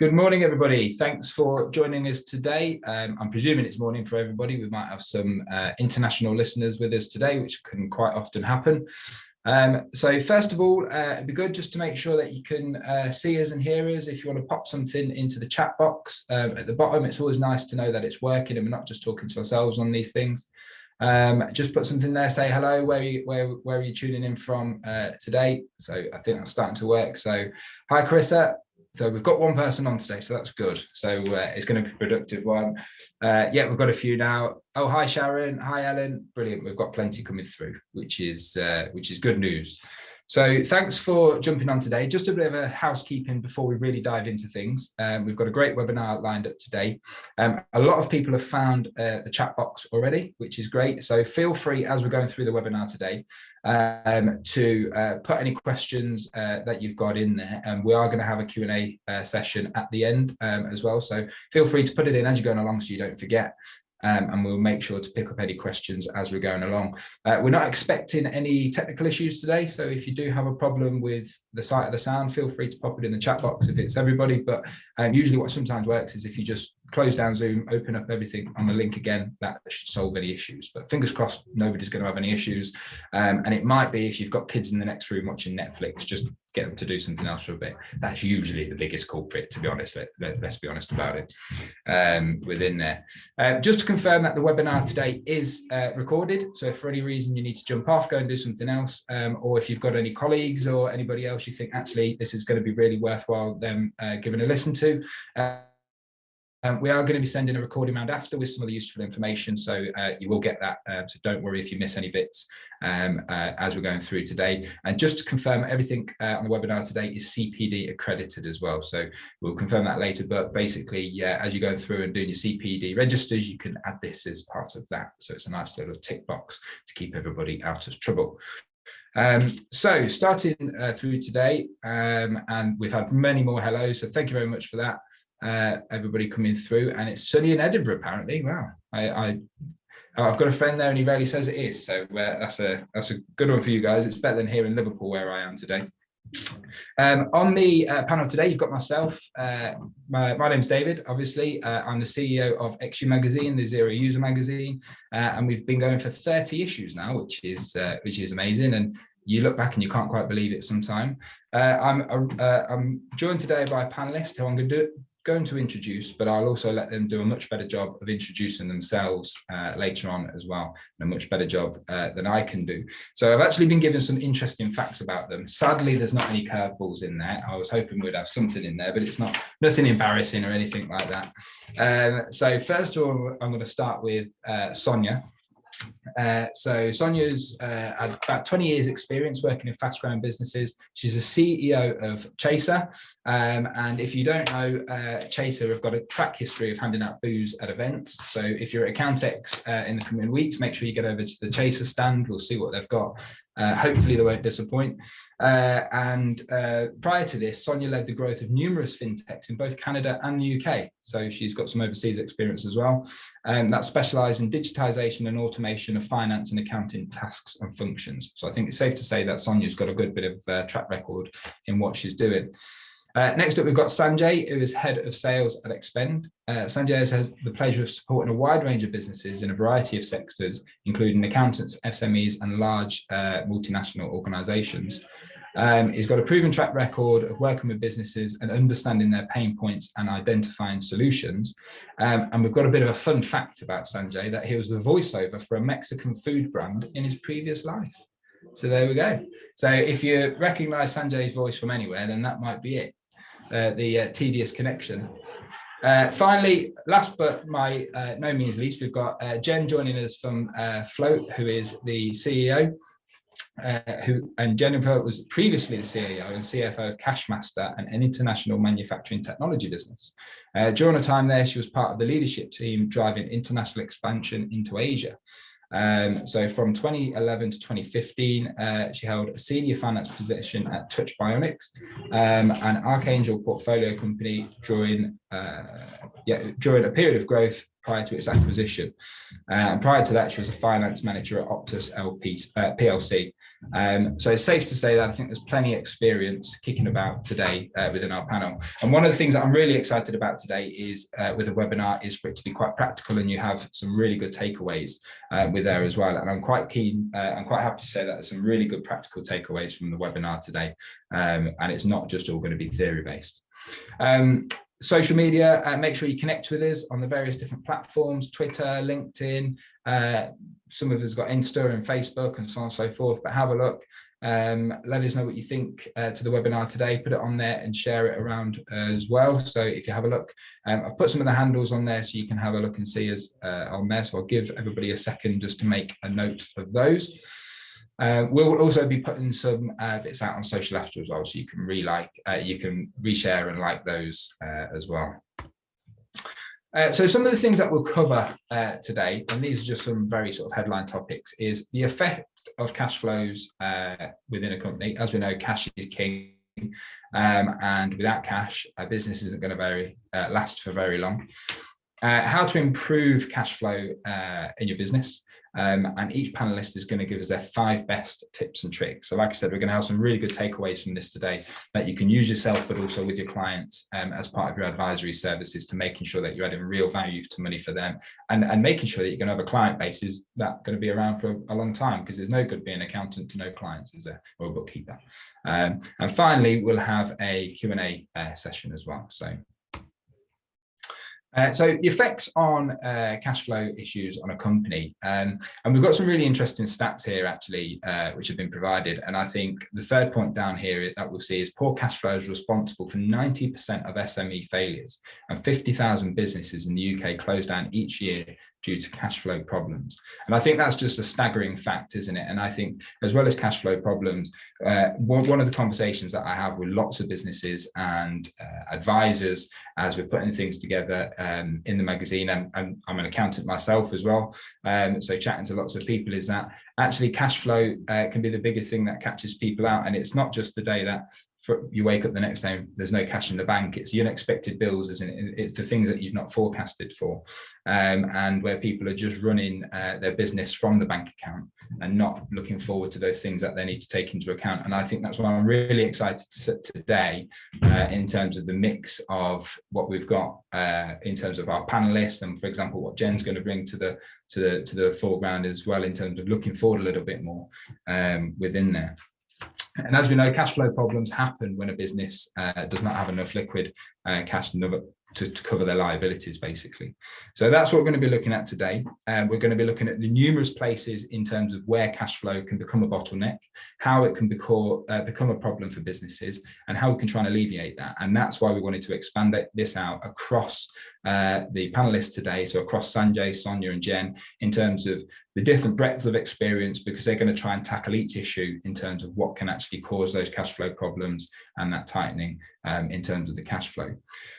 Good morning, everybody. Thanks for joining us today. Um, I'm presuming it's morning for everybody. We might have some uh, international listeners with us today, which can quite often happen. Um, so first of all, uh, it'd be good just to make sure that you can uh, see us and hear us. If you want to pop something into the chat box um, at the bottom, it's always nice to know that it's working and we're not just talking to ourselves on these things. Um, just put something there, say hello, where are you, where, where are you tuning in from uh, today? So I think that's starting to work. So hi, Carissa, so we've got one person on today, so that's good. So uh, it's going to be a productive one. Uh, yeah, we've got a few now. Oh, hi Sharon, hi Ellen. Brilliant. We've got plenty coming through, which is uh, which is good news. So thanks for jumping on today. Just a bit of a housekeeping before we really dive into things. Um, we've got a great webinar lined up today. Um, a lot of people have found uh, the chat box already, which is great. So feel free as we're going through the webinar today um, to uh, put any questions uh, that you've got in there. And we are going to have a Q&A uh, session at the end um, as well. So feel free to put it in as you're going along so you don't forget um, and we'll make sure to pick up any questions as we're going along. Uh, we're not expecting any technical issues today, so if you do have a problem with the sight of the sound, feel free to pop it in the chat box if it's everybody, but um, usually what sometimes works is if you just close down Zoom, open up everything on the link again, that should solve any issues. But fingers crossed, nobody's going to have any issues. Um, and it might be if you've got kids in the next room watching Netflix, just get them to do something else for a bit. That's usually the biggest culprit, to be honest. Let, us be honest about it um, within there. Uh, just to confirm that the webinar today is uh, recorded. So if for any reason you need to jump off, go and do something else, um, or if you've got any colleagues or anybody else you think actually this is going to be really worthwhile them uh, giving a listen to, uh, um, we are going to be sending a recording round after with some of the useful information, so uh, you will get that. Uh, so don't worry if you miss any bits um, uh, as we're going through today. And just to confirm, everything uh, on the webinar today is CPD accredited as well. So we'll confirm that later. But basically, yeah, as you go through and doing your CPD registers, you can add this as part of that. So it's a nice little tick box to keep everybody out of trouble. Um, so starting uh, through today, um, and we've had many more hellos, so thank you very much for that uh, everybody coming through and it's sunny in Edinburgh apparently. Wow. I, I I've got a friend there and he rarely says it is so uh, that's a that's a good one for you guys. It's better than here in Liverpool where I am today. Um, on the uh, panel today you've got myself uh, my, my name's David obviously. Uh, I'm the CEO of XU magazine the Xero user magazine. Uh, and we've been going for 30 issues now which is which is amazing and you look back and you can't quite believe it sometime. Uh, I'm, uh, I'm joined today by a panelist who I'm going to do, going to introduce, but I'll also let them do a much better job of introducing themselves uh, later on as well, and a much better job uh, than I can do. So I've actually been given some interesting facts about them. Sadly, there's not any curveballs in there. I was hoping we'd have something in there, but it's not nothing embarrassing or anything like that. Um, so first of all, I'm going to start with uh, Sonia. Uh, so Sonia's uh, had about 20 years experience working in fast growing businesses. She's a CEO of Chaser. Um, and if you don't know, uh, Chaser have got a track history of handing out booze at events. So if you're at Accountex uh, in the coming weeks, make sure you get over to the Chaser stand. We'll see what they've got uh, hopefully they won't disappoint. Uh, and uh, prior to this, Sonia led the growth of numerous fintechs in both Canada and the UK. So she's got some overseas experience as well. Um, that specialised in digitisation and automation of finance and accounting tasks and functions. So I think it's safe to say that Sonia's got a good bit of uh, track record in what she's doing. Uh, next up, we've got Sanjay, who is head of sales at Expend. Uh, Sanjay has the pleasure of supporting a wide range of businesses in a variety of sectors, including accountants, SMEs, and large uh, multinational organizations. Um, he's got a proven track record of working with businesses and understanding their pain points and identifying solutions. Um, and we've got a bit of a fun fact about Sanjay that he was the voiceover for a Mexican food brand in his previous life. So there we go. So if you recognize Sanjay's voice from anywhere, then that might be it. Uh, the uh, tedious connection. Uh, finally, last but by uh, no means least, we've got Jen joining us from Float, who is the CEO. who and Jennifer was previously the CEO and CFO of Cashmaster, and an international manufacturing technology business. during her time there, she was part of the leadership team driving international expansion into Asia. Um, so from 2011 to 2015, uh, she held a senior finance position at Touch Bionics, um, an Archangel portfolio company during uh, yeah, during a period of growth prior to its acquisition. Uh, and prior to that, she was a finance manager at Optos LP, uh, PLC. Um, so it's safe to say that I think there's plenty of experience kicking about today uh, within our panel. And one of the things that I'm really excited about today is uh, with the webinar is for it to be quite practical and you have some really good takeaways uh, with there as well. And I'm quite keen, uh, I'm quite happy to say that there's some really good practical takeaways from the webinar today. Um, and it's not just all going to be theory based. Um, social media, uh, make sure you connect with us on the various different platforms, Twitter, LinkedIn, uh, some of us got Insta and Facebook and so on and so forth, but have a look. Um, let us know what you think uh, to the webinar today, put it on there and share it around uh, as well. So if you have a look, um, I've put some of the handles on there so you can have a look and see us uh, on there. So I'll give everybody a second just to make a note of those. Uh, we'll also be putting some uh, bits out on social after as well, so you can re-like, uh, you can reshare and like those uh, as well. Uh, so some of the things that we'll cover uh, today, and these are just some very sort of headline topics, is the effect of cash flows within a company. As we know, cash is king, um, and without cash, a business isn't going to very last for very long. How to improve cash flow in your business, um, and each panelist is going to give us their five best tips and tricks. So like I said, we're going to have some really good takeaways from this today that you can use yourself, but also with your clients um, as part of your advisory services to making sure that you're adding real value to money for them and, and making sure that you're going to have a client base is that going to be around for a, long time because there's no good being an accountant to no clients, is there, or a bookkeeper. Um, and finally, we'll have a Q&A uh, session as well. So uh, so the effects on uh, cash flow issues on a company, um, and we've got some really interesting stats here actually, uh, which have been provided. And I think the third point down here that we'll see is poor cash flow is responsible for 90% of SME failures and 50,000 businesses in the UK close down each year due to cash flow problems. And I think that's just a staggering fact, isn't it? And I think as well as cash flow problems, uh, one, one, of the conversations that I have with lots of businesses and uh, advisors as we're putting things together um, in the magazine, and, and, I'm an accountant myself as well, um, so chatting to lots of people is that actually cash flow uh, can be the biggest thing that catches people out. And it's not just the day that for, you wake up the next day, there's no cash in the bank. It's the unexpected bills, isn't it? It's the things that you've not forecasted for, um, and where people are just running uh, their business from the bank account and not looking forward to those things that they need to take into account. And I think that's why I'm really excited to today uh, in terms of the mix of what we've got uh, in terms of our panelists, and for example, what Jen's going to bring to the to the to the foreground as well in terms of looking forward a little bit more um, within there. And as we know, cash flow problems happen when a business uh, does not have enough liquid uh, cash to, to, cover their liabilities, basically. So that's what we're going to be looking at today. Um, we're going to be looking at the numerous places in terms of where cash flow can become a bottleneck, how it can become, uh, become a problem for businesses, and how we can try and alleviate that. And that's why we wanted to expand this out across uh, the panelists today, so across Sanjay, Sonia and Jen, in terms of the different breadths of experience, because they're going to try and tackle each issue in terms of what can actually cause those cash flow problems and that tightening um, in terms of the cash flow.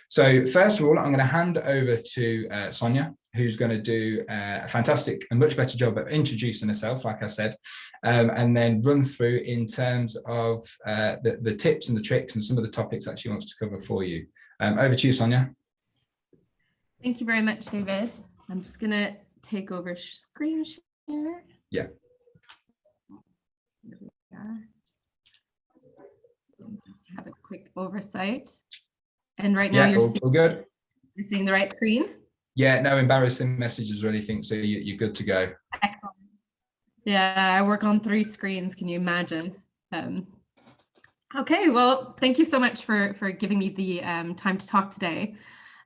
So first of all, I'm going to hand over to uh, Sonia, who's going to do uh, a fantastic and much better job of introducing herself, like I said, um, and then run through in terms of uh, the, the tips and the tricks and some of the topics that she wants to cover for you. Um, over to you, Sonia. Thank you very much, David. I'm just going to take over screen share. Yeah. Just have a quick oversight. And right now yeah, you're, all, seeing, all good. you're seeing the right screen? Yeah, no embarrassing messages or anything, so you, are good to go. Yeah, I work on three screens. Can you imagine? Um, okay, well, thank you so much for, for giving me the um, time to talk today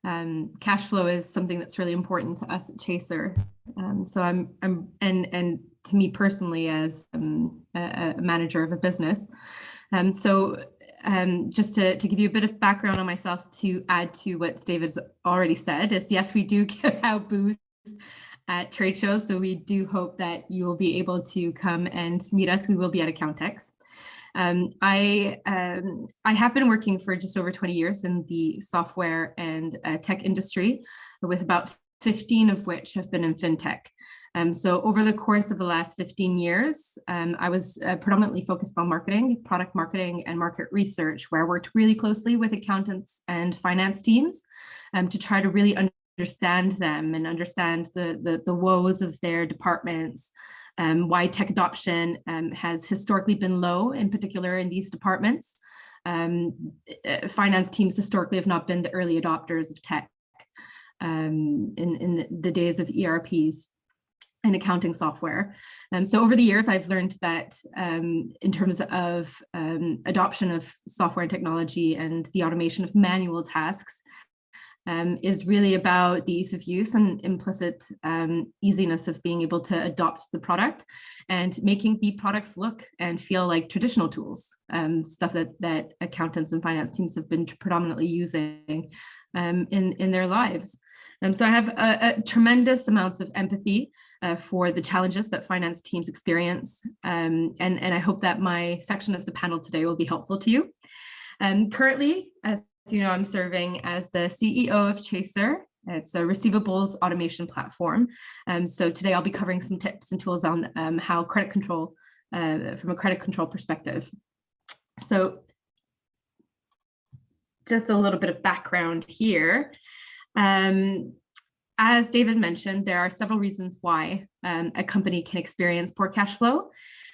um, cash flow is something that's really important to us at Chaser. Um, so I'm, I'm, and and to me personally as um, a, a, manager of a business. Um, so um, just to, to give you a bit of background on myself to add to what David's already said is yes, we do give out booths at trade shows. So we do hope that you will be able to come and meet us. We will be at Accountex. Um, I, um, I have been working for just over 20 years in the software and uh, tech industry, with about 15 of which have been in fintech. Um, so over the course of the last 15 years, um, I was uh, predominantly focused on marketing, product marketing and market research, where I worked really closely with accountants and finance teams um, to try to really understand them and understand the, the, the woes of their departments, um, why tech adoption um, has historically been low, in particular in these departments. Um, eh, finance teams historically have not been the early adopters of tech um, in, in the days of ERPs and accounting software. Um, so over the years, I've learned that um, in terms of um, adoption of software and technology and the automation of manual tasks, um, is really about the ease of use and implicit um, easiness of being able to adopt the product and making the products look and feel like traditional tools, um, stuff that, that accountants and finance teams have been predominantly using um, in, in their lives. Um, so I have a, a tremendous amounts of empathy uh, for the challenges that finance teams experience. Um, and, and I hope that my section of the panel today will be helpful to you. Um, currently, as you know, I'm serving as the CEO of Chaser. It's a receivables automation platform. Um, so today I'll be covering some tips and tools on um, how credit control, uh, from a credit control perspective. So just a little bit of background here. Um, as David mentioned, there are several reasons why um, a company can experience poor cash flow.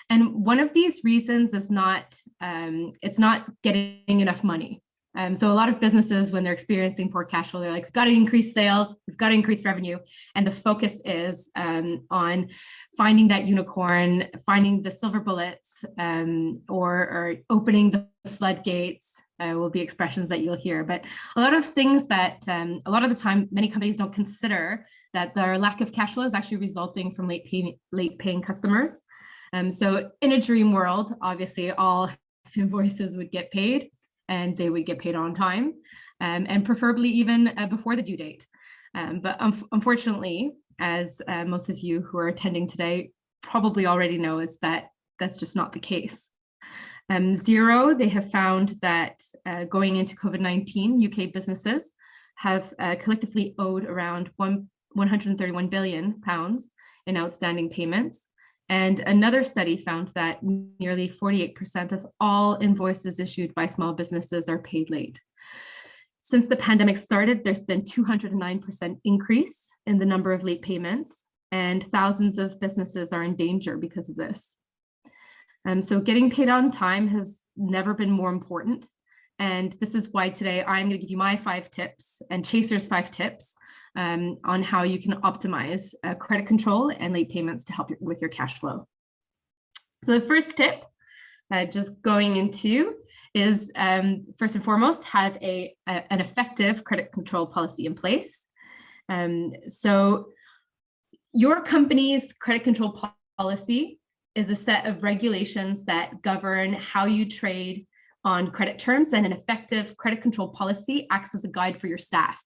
And one of these reasons is not, um, it's not getting enough money. Um, so a lot of businesses, when they're experiencing poor cash flow, they're like, we've got to increase sales, we've got to increase revenue. And the focus is um, on finding that unicorn, finding the silver bullets, um, or, or, opening the floodgates uh, will be expressions that you'll hear. But a lot of things that um, a lot of the time, many companies don't consider that their lack of cash flow is actually resulting from late paying, late paying customers. Um, so in a dream world, obviously all invoices would get paid and they would get paid on time um, and preferably even uh, before the due date. Um, but un unfortunately, as uh, most of you who are attending today probably already know is that that's just not the case. Um, Xero, they have found that uh, going into COVID-19, UK businesses have uh, collectively owed around one, 131 billion pounds in outstanding payments. And another study found that nearly 48% of all invoices issued by small businesses are paid late. Since the pandemic started, there's been 209% increase in the number of late payments and thousands of businesses are in danger because of this. Um, so getting paid on time has never been more important. And this is why today I'm going to give you my five tips and Chaser's five tips um, on how you can optimize uh, credit control and late payments to help you with your cash flow. So the first tip, uh, just going into, is um, first and foremost, have a, a, an effective credit control policy in place. Um, so your company's credit control policy is a set of regulations that govern how you trade on credit terms and an effective credit control policy acts as a guide for your staff.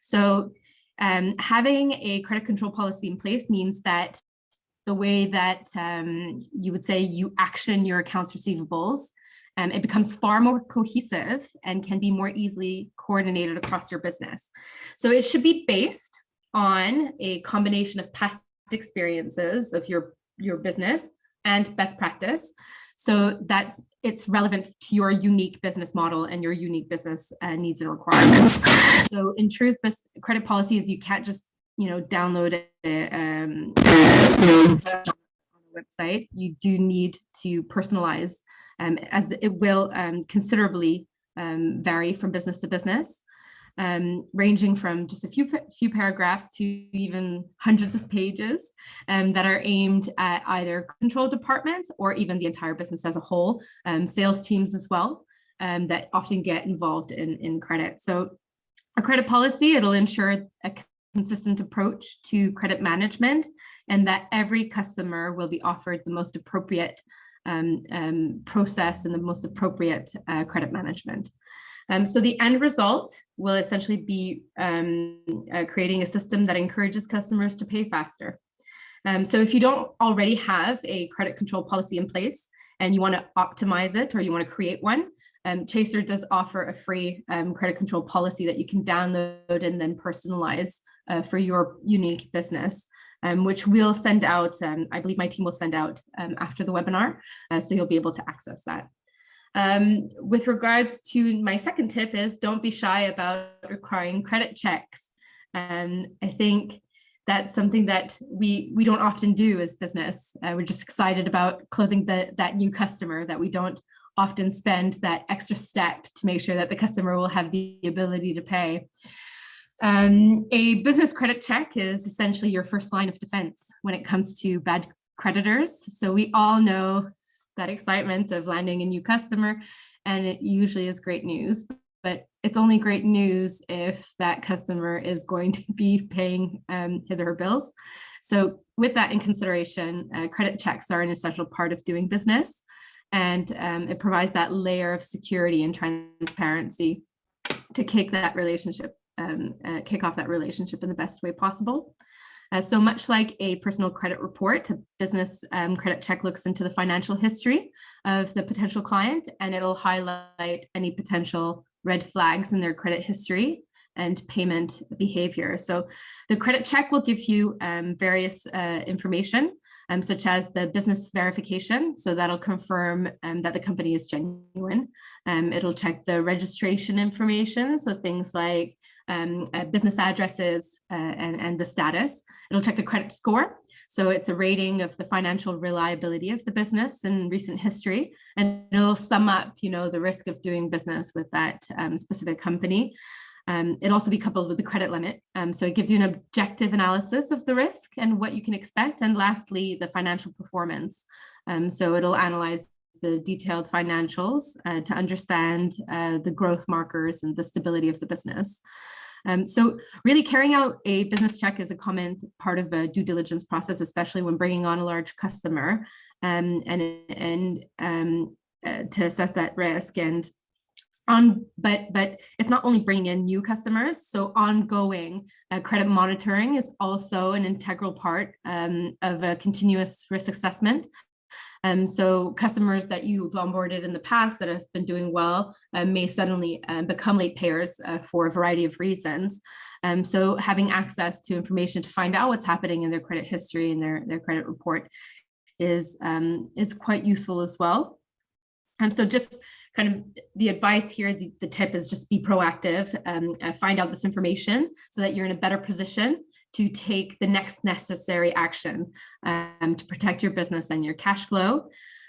So um, having a credit control policy in place means that the way that um, you would say you action your accounts receivables, um, it becomes far more cohesive and can be more easily coordinated across your business. So it should be based on a combination of past experiences of your, your business and best practice so that it's relevant to your unique business model and your unique business uh, needs and requirements. So in truth, credit policies, you can't just, you know, download it um, on the website. You do need to personalize um, as it will um, considerably um, vary from business to business um, ranging from just a few, few paragraphs to even hundreds of pages um, that are aimed at either control departments or even the entire business as a whole, um, sales teams as well, um, that often get involved in, in credit. So a credit policy, it'll ensure a consistent approach to credit management and that every customer will be offered the most appropriate um, um, process and the most appropriate uh, credit management. Um, so the end result will essentially be um, uh, creating a system that encourages customers to pay faster. Um, so if you don't already have a credit control policy in place and you want to optimize it or you want to create one, um, Chaser does offer a free um, credit control policy that you can download and then personalize uh, for your unique business. Um, which we'll send out, um, I believe my team will send out um, after the webinar, uh, so you'll be able to access that. Um, with regards to my second tip is don't be shy about requiring credit checks. Um, I think that's something that we we don't often do as business. Uh, we're just excited about closing the, that new customer that we don't often spend that extra step to make sure that the customer will have the ability to pay. Um, a business credit check is essentially your first line of defense when it comes to bad creditors. So we all know that excitement of landing a new customer and it usually is great news but it's only great news if that customer is going to be paying um, his or her bills. So with that in consideration, uh, credit checks are an essential part of doing business and um, it provides that layer of security and transparency to kick that relationship, um, uh, kick off that relationship in the best way possible. Uh, so much like a personal credit report, a business um, credit check looks into the financial history of the potential client and it'll highlight any potential red flags in their credit history and payment behavior. So the credit check will give you um, various uh, information, um, such as the business verification. So that'll confirm um, that the company is genuine. Um, it'll check the registration information. So things like um, uh, business addresses uh, and, and the status. It'll check the credit score. So it's a rating of the financial reliability of the business in recent history, and it'll sum up, you know, the risk of doing business with that um, specific company. Um, it'll also be coupled with the credit limit. Um, so it gives you an objective analysis of the risk and what you can expect. And lastly, the financial performance. Um, so it'll analyze the detailed financials uh, to understand uh, the growth markers and the stability of the business. Um, so really carrying out a business check is a common part of a due diligence process, especially when bringing on a large customer um, and, and um, uh, to assess that risk and on but but it's not only bringing in new customers so ongoing uh, credit monitoring is also an integral part um, of a continuous risk assessment um, so customers that you've onboarded in the past that have been doing well uh, may suddenly uh, become late payers uh, for a variety of reasons. Um, so having access to information to find out what's happening in their credit history and their, their credit report is, um, is quite useful as well. And so just kind of the advice here, the, the tip is just be proactive, um, find out this information so that you're in a better position to take the next necessary action um, to protect your business and your cash flow.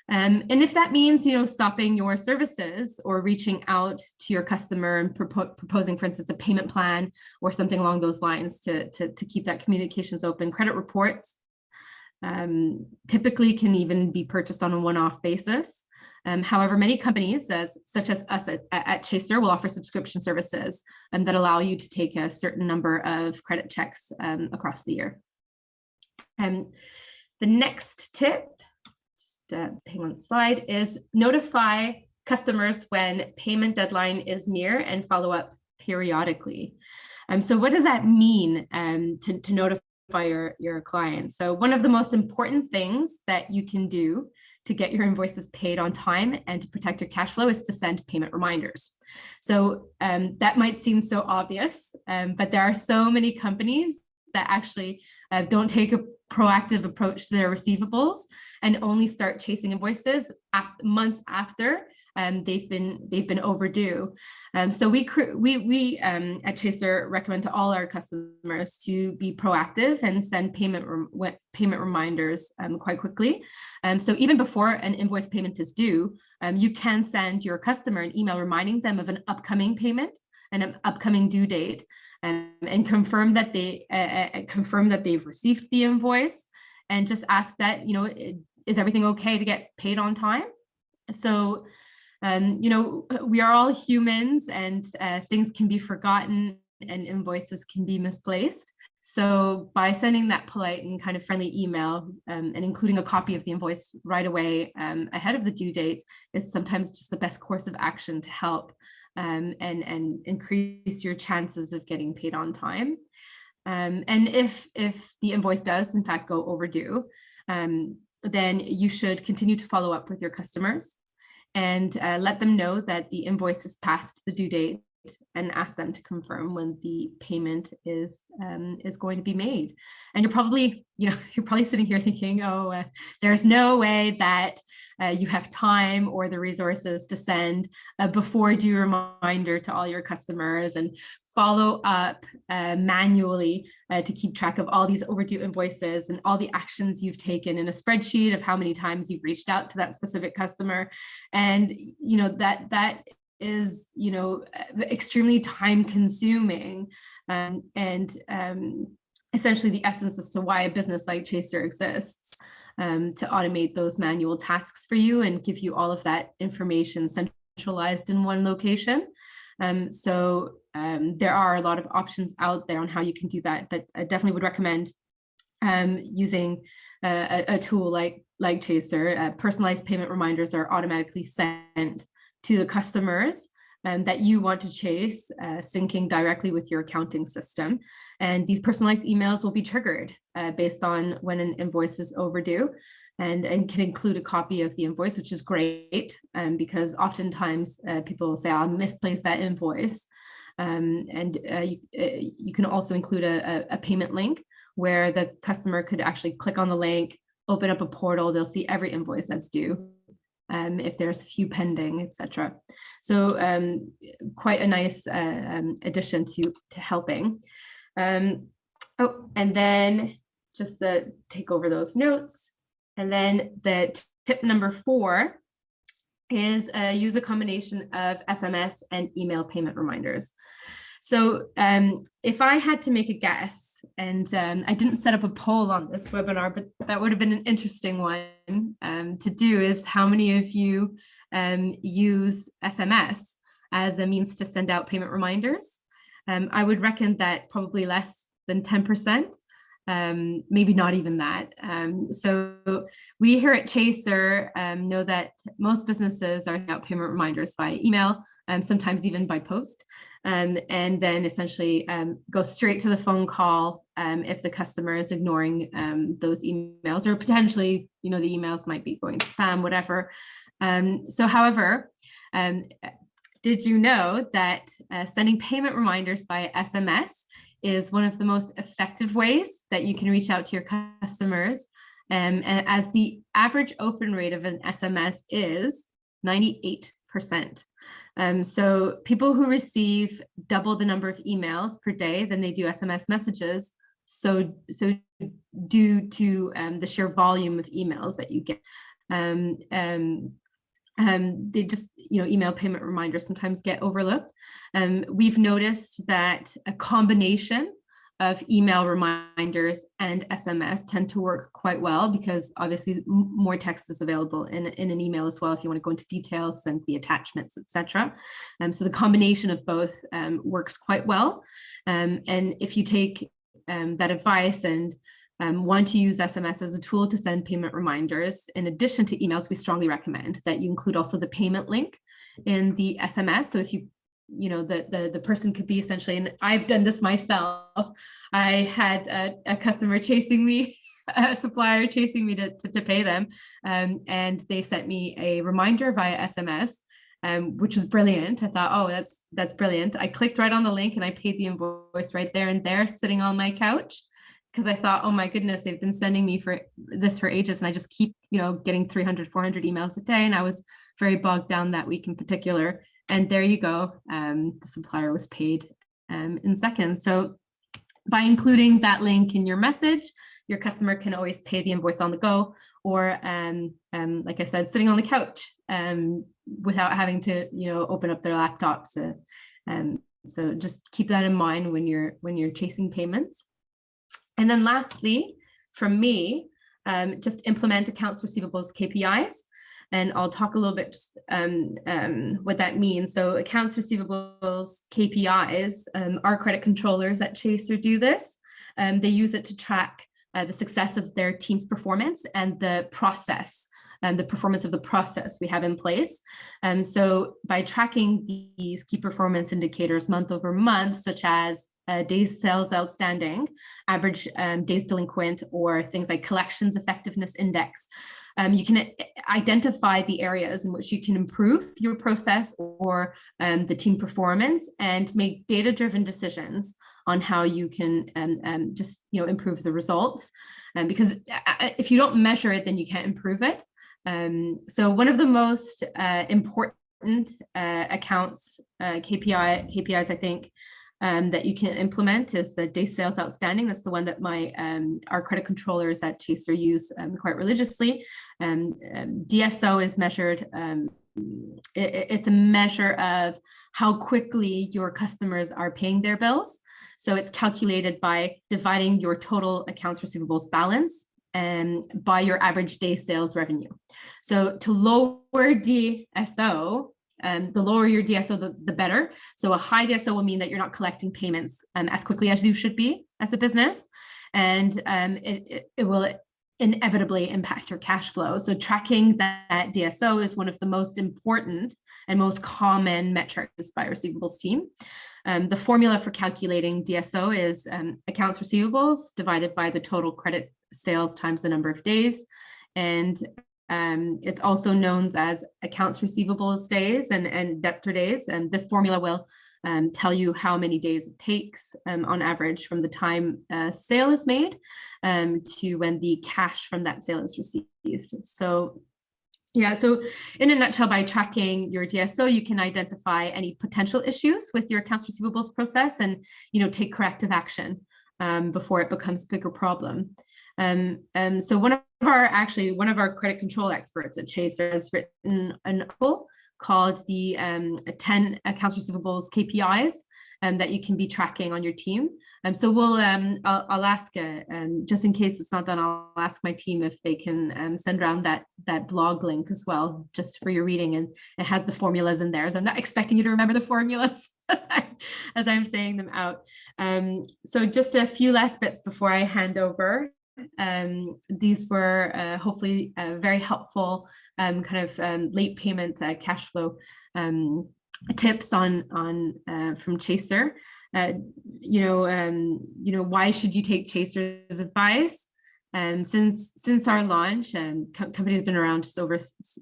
Um, and if that means, you know, stopping your services or reaching out to your customer and propo proposing, for instance, a payment plan or something along those lines to, to, to keep that communications open, credit reports um, typically can even be purchased on a one-off basis. Um, however, many companies, as, such as us at, at, Chaser, will offer subscription services um, that allow you to take a certain number of credit checks um, across the year. Um, the next tip, just uh, hang on slide, is notify customers when payment deadline is near and follow up periodically. Um, so what does that mean um, to, to notify your, your client? So one of the most important things that you can do to get your invoices paid on time and to protect your cash flow is to send payment reminders. So um, that might seem so obvious, um, but there are so many companies that actually uh, don't take a proactive approach to their receivables and only start chasing invoices months after um, they've been they've been overdue. Um, so we we we um, at Chaser recommend to all our customers to be proactive and send payment payment reminders um, quite quickly. Um, so even before an invoice payment is due, um, you can send your customer an email reminding them of an upcoming payment and an upcoming due date and confirm that they uh, uh, confirm that they've received the invoice and just ask that you know is everything okay to get paid on time so um, you know, we are all humans and uh, things can be forgotten and invoices can be misplaced. So by sending that polite and kind of friendly email um, and including a copy of the invoice right away um, ahead of the due date is sometimes just the best course of action to help um, and, and increase your chances of getting paid on time. Um, and if, if the invoice does in fact go overdue, um, then you should continue to follow up with your customers and uh, let them know that the invoice has passed the due date and ask them to confirm when the payment is um, is going to be made. And you're probably, you know, you're probably sitting here thinking, oh, uh, there's no way that uh, you have time or the resources to send a before due reminder to all your customers and follow up uh, manually uh, to keep track of all these overdue invoices and all the actions you've taken in a spreadsheet of how many times you've reached out to that specific customer. And, you know, that that is, you know, extremely time consuming um, and um, essentially the essence as to why a business like Chaser exists um, to automate those manual tasks for you and give you all of that information centralized in one location. Um, so um, there are a lot of options out there on how you can do that, but I definitely would recommend um, using a, a, tool like like Chaser. Uh, personalized payment reminders are automatically sent to the customers um, that you want to chase, uh, syncing directly with your accounting system. And these personalized emails will be triggered uh, based on when an invoice is overdue and, and can include a copy of the invoice, which is great um, because oftentimes uh, people say, I misplaced that invoice. Um, and uh, you, uh, you can also include a, a, payment link where the customer could actually click on the link, open up a portal, they'll see every invoice that's due. Um, if there's a few pending, etc. So um, quite a nice uh, um, addition to, to helping. Um, oh, and then just to take over those notes. And then the tip number four is uh, use a combination of SMS and email payment reminders. So um, if I had to make a guess, and um, I didn't set up a poll on this webinar, but that would have been an interesting one um, to do is how many of you um, use SMS as a means to send out payment reminders? Um, I would reckon that probably less than 10% um, maybe not even that. Um, so we here at Chaser um, know that most businesses are out payment reminders by email, um, sometimes even by post, um, and then essentially um, go straight to the phone call if the customer is ignoring those emails or potentially, you know, the emails might be going spam, whatever. so however, did you know that uh, sending payment reminders by SMS is one of the most effective ways that you can reach out to your customers. Um, and as the average open rate of an SMS is 98%. Um, so people who receive double the number of emails per day than they do SMS messages, so, so due to um, the sheer volume of emails that you get. Um, um, um, they just, you know, email payment reminders sometimes get overlooked. Um, we've noticed that a combination of email reminders and SMS tend to work quite well because obviously more text is available in, in an email as well if you want to go into details, send the attachments, etc. Um, so the combination of both um, works quite well. Um, and if you take um, that advice and um, want to use SMS as a tool to send payment reminders. In addition to emails, we strongly recommend that you include also the payment link in the SMS. So if you, you know, the, the, the person could be essentially, and I've done this myself. I had a, a customer chasing me a supplier chasing me to, to, to pay them. Um, and they sent me a reminder via SMS, um, which was brilliant. I thought, oh, that's that's brilliant. I clicked right on the link and I paid the invoice right there and there sitting on my couch because I thought, oh my goodness, they've been sending me for this for ages. And I just keep, you know, getting 300, 400 emails a day. And I was very bogged down that week in particular. And there you go. Um, the supplier was paid um, in seconds. So by including that link in your message, your customer can always pay the invoice on the go or um, um, like I said, sitting on the couch um, without having to, you know, open up their laptops. So, um, so just keep that in mind when you're when you're chasing payments. And then lastly, from me, um, just implement accounts receivables KPIs. And I'll talk a little bit just, um, um, what that means. So accounts receivables KPIs, um, our credit controllers at Chaser do this. Um, they use it to track uh, the success of their team's performance and the process, and um, the performance of the process we have in place. Um, so by tracking these key performance indicators month over month, such as uh, days sales outstanding, average um, days delinquent, or things like collections effectiveness index. Um, you can uh, identify the areas in which you can improve your process or um, the team performance and make data-driven decisions on how you can um, um, just you know improve the results. Um, because uh, if you don't measure it, then you can't improve it. so one of the most uh, important uh, accounts, uh, KPI, KPIs, I think, um, that you can implement is the day sales outstanding. That's the one that my um, our credit controllers at Chaser use um, quite religiously. Um, um, DSO is measured. Um, it, it's a measure of how quickly your customers are paying their bills. So it's calculated by dividing your total accounts receivables balance and by your average day sales revenue. So to lower DSO, um, the lower your DSO, the, the better. So a high DSO will mean that you're not collecting payments um, as quickly as you should be as a business. And um, it, it, it, will inevitably impact your cash flow. So tracking that DSO is one of the most important and most common metrics by receivables team. Um, the formula for calculating DSO is um, accounts receivables divided by the total credit sales times the number of days. And um, it's also known as accounts receivables days and, and debtor days. And this formula will um, tell you how many days it takes um, on average from the time a sale is made um, to when the cash from that sale is received. So yeah, so in a nutshell, by tracking your DSO, you can identify any potential issues with your accounts receivables process and, you know, take corrective action um, before it becomes a bigger problem. Um, um, so one of our, actually, one of our credit control experts at Chaser has written an article called the um, 10 accounts receivables KPIs um, that you can be tracking on your team. Um, so we'll, um, I'll, I'll ask, uh, um, just in case it's not done, I'll ask my team if they can um, send around that, that blog link as well, just for your reading. And it has the formulas in there. So I'm not expecting you to remember the formulas as, I, as I'm saying them out. Um, so just a few last bits before I hand over. Um, these were uh, hopefully uh, very helpful um, kind of um, late payment uh, cash flow um, tips on on uh, from Chaser. Uh, you know, um, you know, why should you take Chaser's advice? Um, since since our launch, and co company has been around just over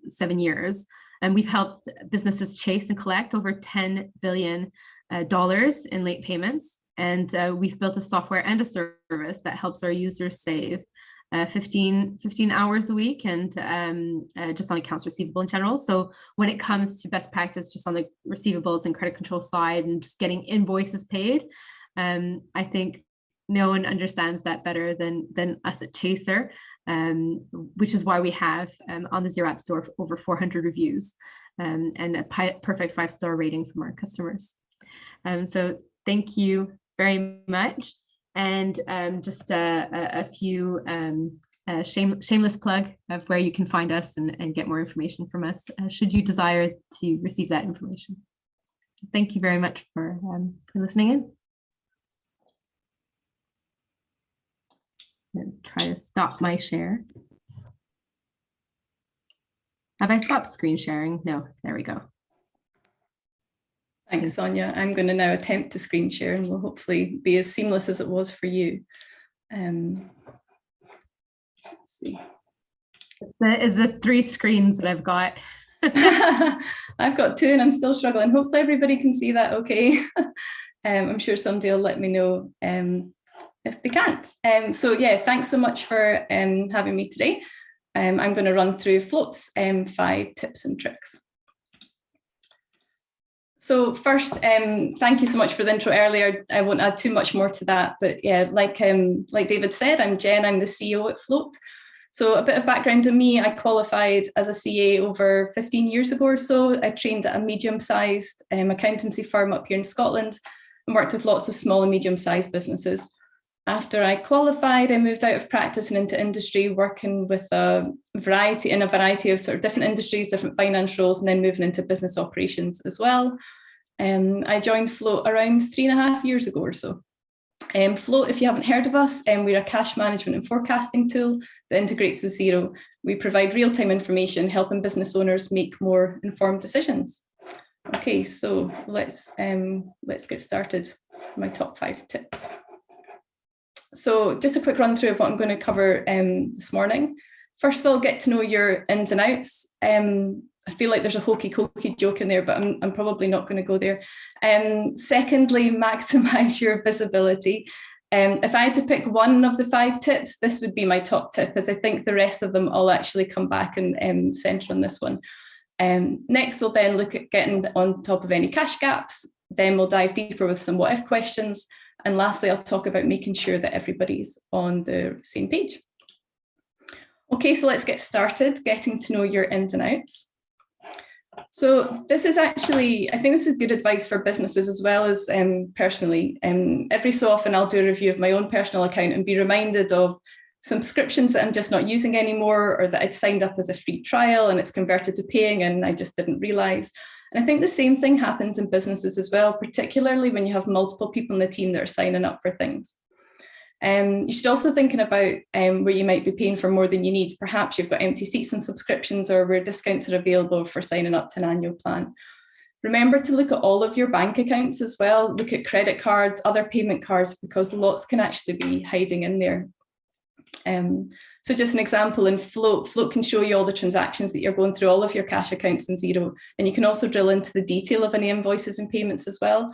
seven years, and we've helped businesses chase and collect over 10 billion uh, dollars in late payments. And uh, we've built a software and a service that helps our users save uh, 15, 15 hours a week and um, uh, just on accounts receivable in general. So when it comes to best practice, just on the receivables and credit control side and just getting invoices paid, um, I think no one understands that better than, than us at Chaser, um, which is why we have um, on the Xero App Store over 400 reviews um, and a perfect five-star rating from our customers. Um, so thank you very much. And um, just a, a, a few um, a shame, shameless plug of where you can find us and, and get more information from us, uh, should you desire to receive that information. So thank you very much for, um, for listening in. And try to stop my share. Have I stopped screen sharing? No, there we go. Thanks, Sonia. I'm going to now attempt to screen share and will hopefully be as seamless as it was for you. Um, let's see. Is the three screens that I've got. I've got two and I'm still struggling. Hopefully everybody can see that okay. um, I'm sure somebody will let me know um, if they can't. Um, so yeah, thanks so much for um, having me today. Um, I'm going to run through Float's um, five tips and tricks. So first, um, thank you so much for the intro earlier. I won't add too much more to that, but yeah, like um, like David said, I'm Jen, I'm the CEO at Float. So a bit of background on me, I qualified as a CA over 15 years ago or so. I trained at a medium-sized um, accountancy firm up here in Scotland and worked with lots of small and medium-sized businesses. After I qualified, I moved out of practice and into industry, working with a variety in a variety of sort of different industries, different finance roles, and then moving into business operations as well. Um, I joined Float around three and a half years ago or so. Um, Float, if you haven't heard of us, um, we're a cash management and forecasting tool that integrates with Xero. We provide real-time information, helping business owners make more informed decisions. Okay, so let's um, let's get started. My top five tips. So just a quick run through of what I'm going to cover um, this morning. First of all, get to know your ins and outs. Um, I feel like there's a hokey cokey joke in there, but I'm, I'm probably not going to go there. Um, secondly, maximize your visibility. Um, if I had to pick one of the five tips, this would be my top tip, as I think the rest of them all actually come back and um, centre on this one. Um, next, we'll then look at getting on top of any cash gaps. Then we'll dive deeper with some what if questions. And lastly, I'll talk about making sure that everybody's on the same page. Okay, so let's get started getting to know your ins and outs. So this is actually, I think this is good advice for businesses as well as um, personally. Um, every so often I'll do a review of my own personal account and be reminded of subscriptions that I'm just not using anymore or that I'd signed up as a free trial and it's converted to paying and I just didn't realize. And I think the same thing happens in businesses as well, particularly when you have multiple people in the team that are signing up for things. Um, you should also thinking about um, where you might be paying for more than you need. Perhaps you've got empty seats and subscriptions or where discounts are available for signing up to an annual plan. Remember to look at all of your bank accounts as well. Look at credit cards, other payment cards, because lots can actually be hiding in there. Um, so just an example in Float, Float can show you all the transactions that you're going through, all of your cash accounts in Xero. And you can also drill into the detail of any invoices and payments as well.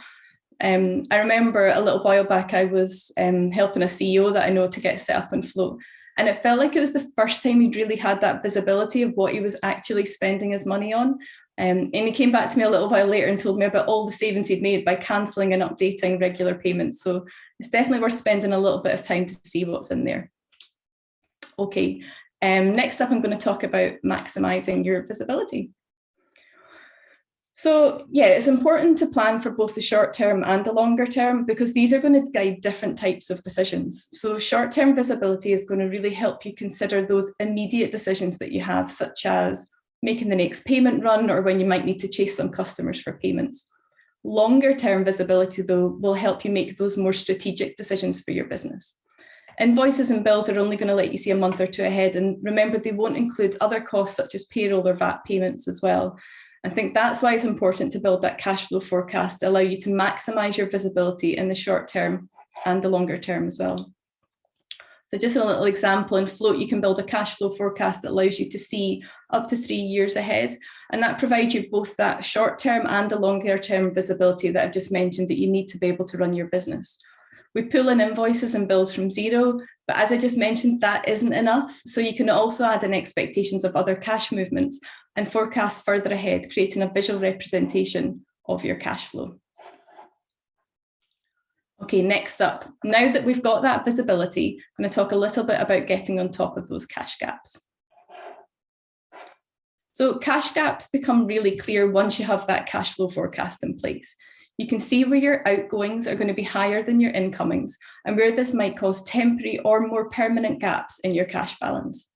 Um, I remember a little while back, I was um, helping a CEO that I know to get set up on Float. And it felt like it was the first time he'd really had that visibility of what he was actually spending his money on. Um, and he came back to me a little while later and told me about all the savings he'd made by cancelling and updating regular payments. So it's definitely worth spending a little bit of time to see what's in there. Okay, um, next up, I'm going to talk about maximising your visibility. So yeah, it's important to plan for both the short term and the longer term because these are going to guide different types of decisions. So short term visibility is going to really help you consider those immediate decisions that you have, such as making the next payment run or when you might need to chase some customers for payments. Longer term visibility though will help you make those more strategic decisions for your business. Invoices and bills are only going to let you see a month or two ahead. And remember, they won't include other costs such as payroll or VAT payments as well. I think that's why it's important to build that cash flow forecast to allow you to maximize your visibility in the short term and the longer term as well. So just a little example in Float, you can build a cash flow forecast that allows you to see up to three years ahead. And that provides you both that short term and the longer term visibility that I've just mentioned that you need to be able to run your business. We pull in invoices and bills from Xero, but as I just mentioned, that isn't enough. So you can also add in expectations of other cash movements and forecast further ahead, creating a visual representation of your cash flow. Okay, next up, now that we've got that visibility, I'm going to talk a little bit about getting on top of those cash gaps. So cash gaps become really clear once you have that cash flow forecast in place. You can see where your outgoings are going to be higher than your incomings and where this might cause temporary or more permanent gaps in your cash balance.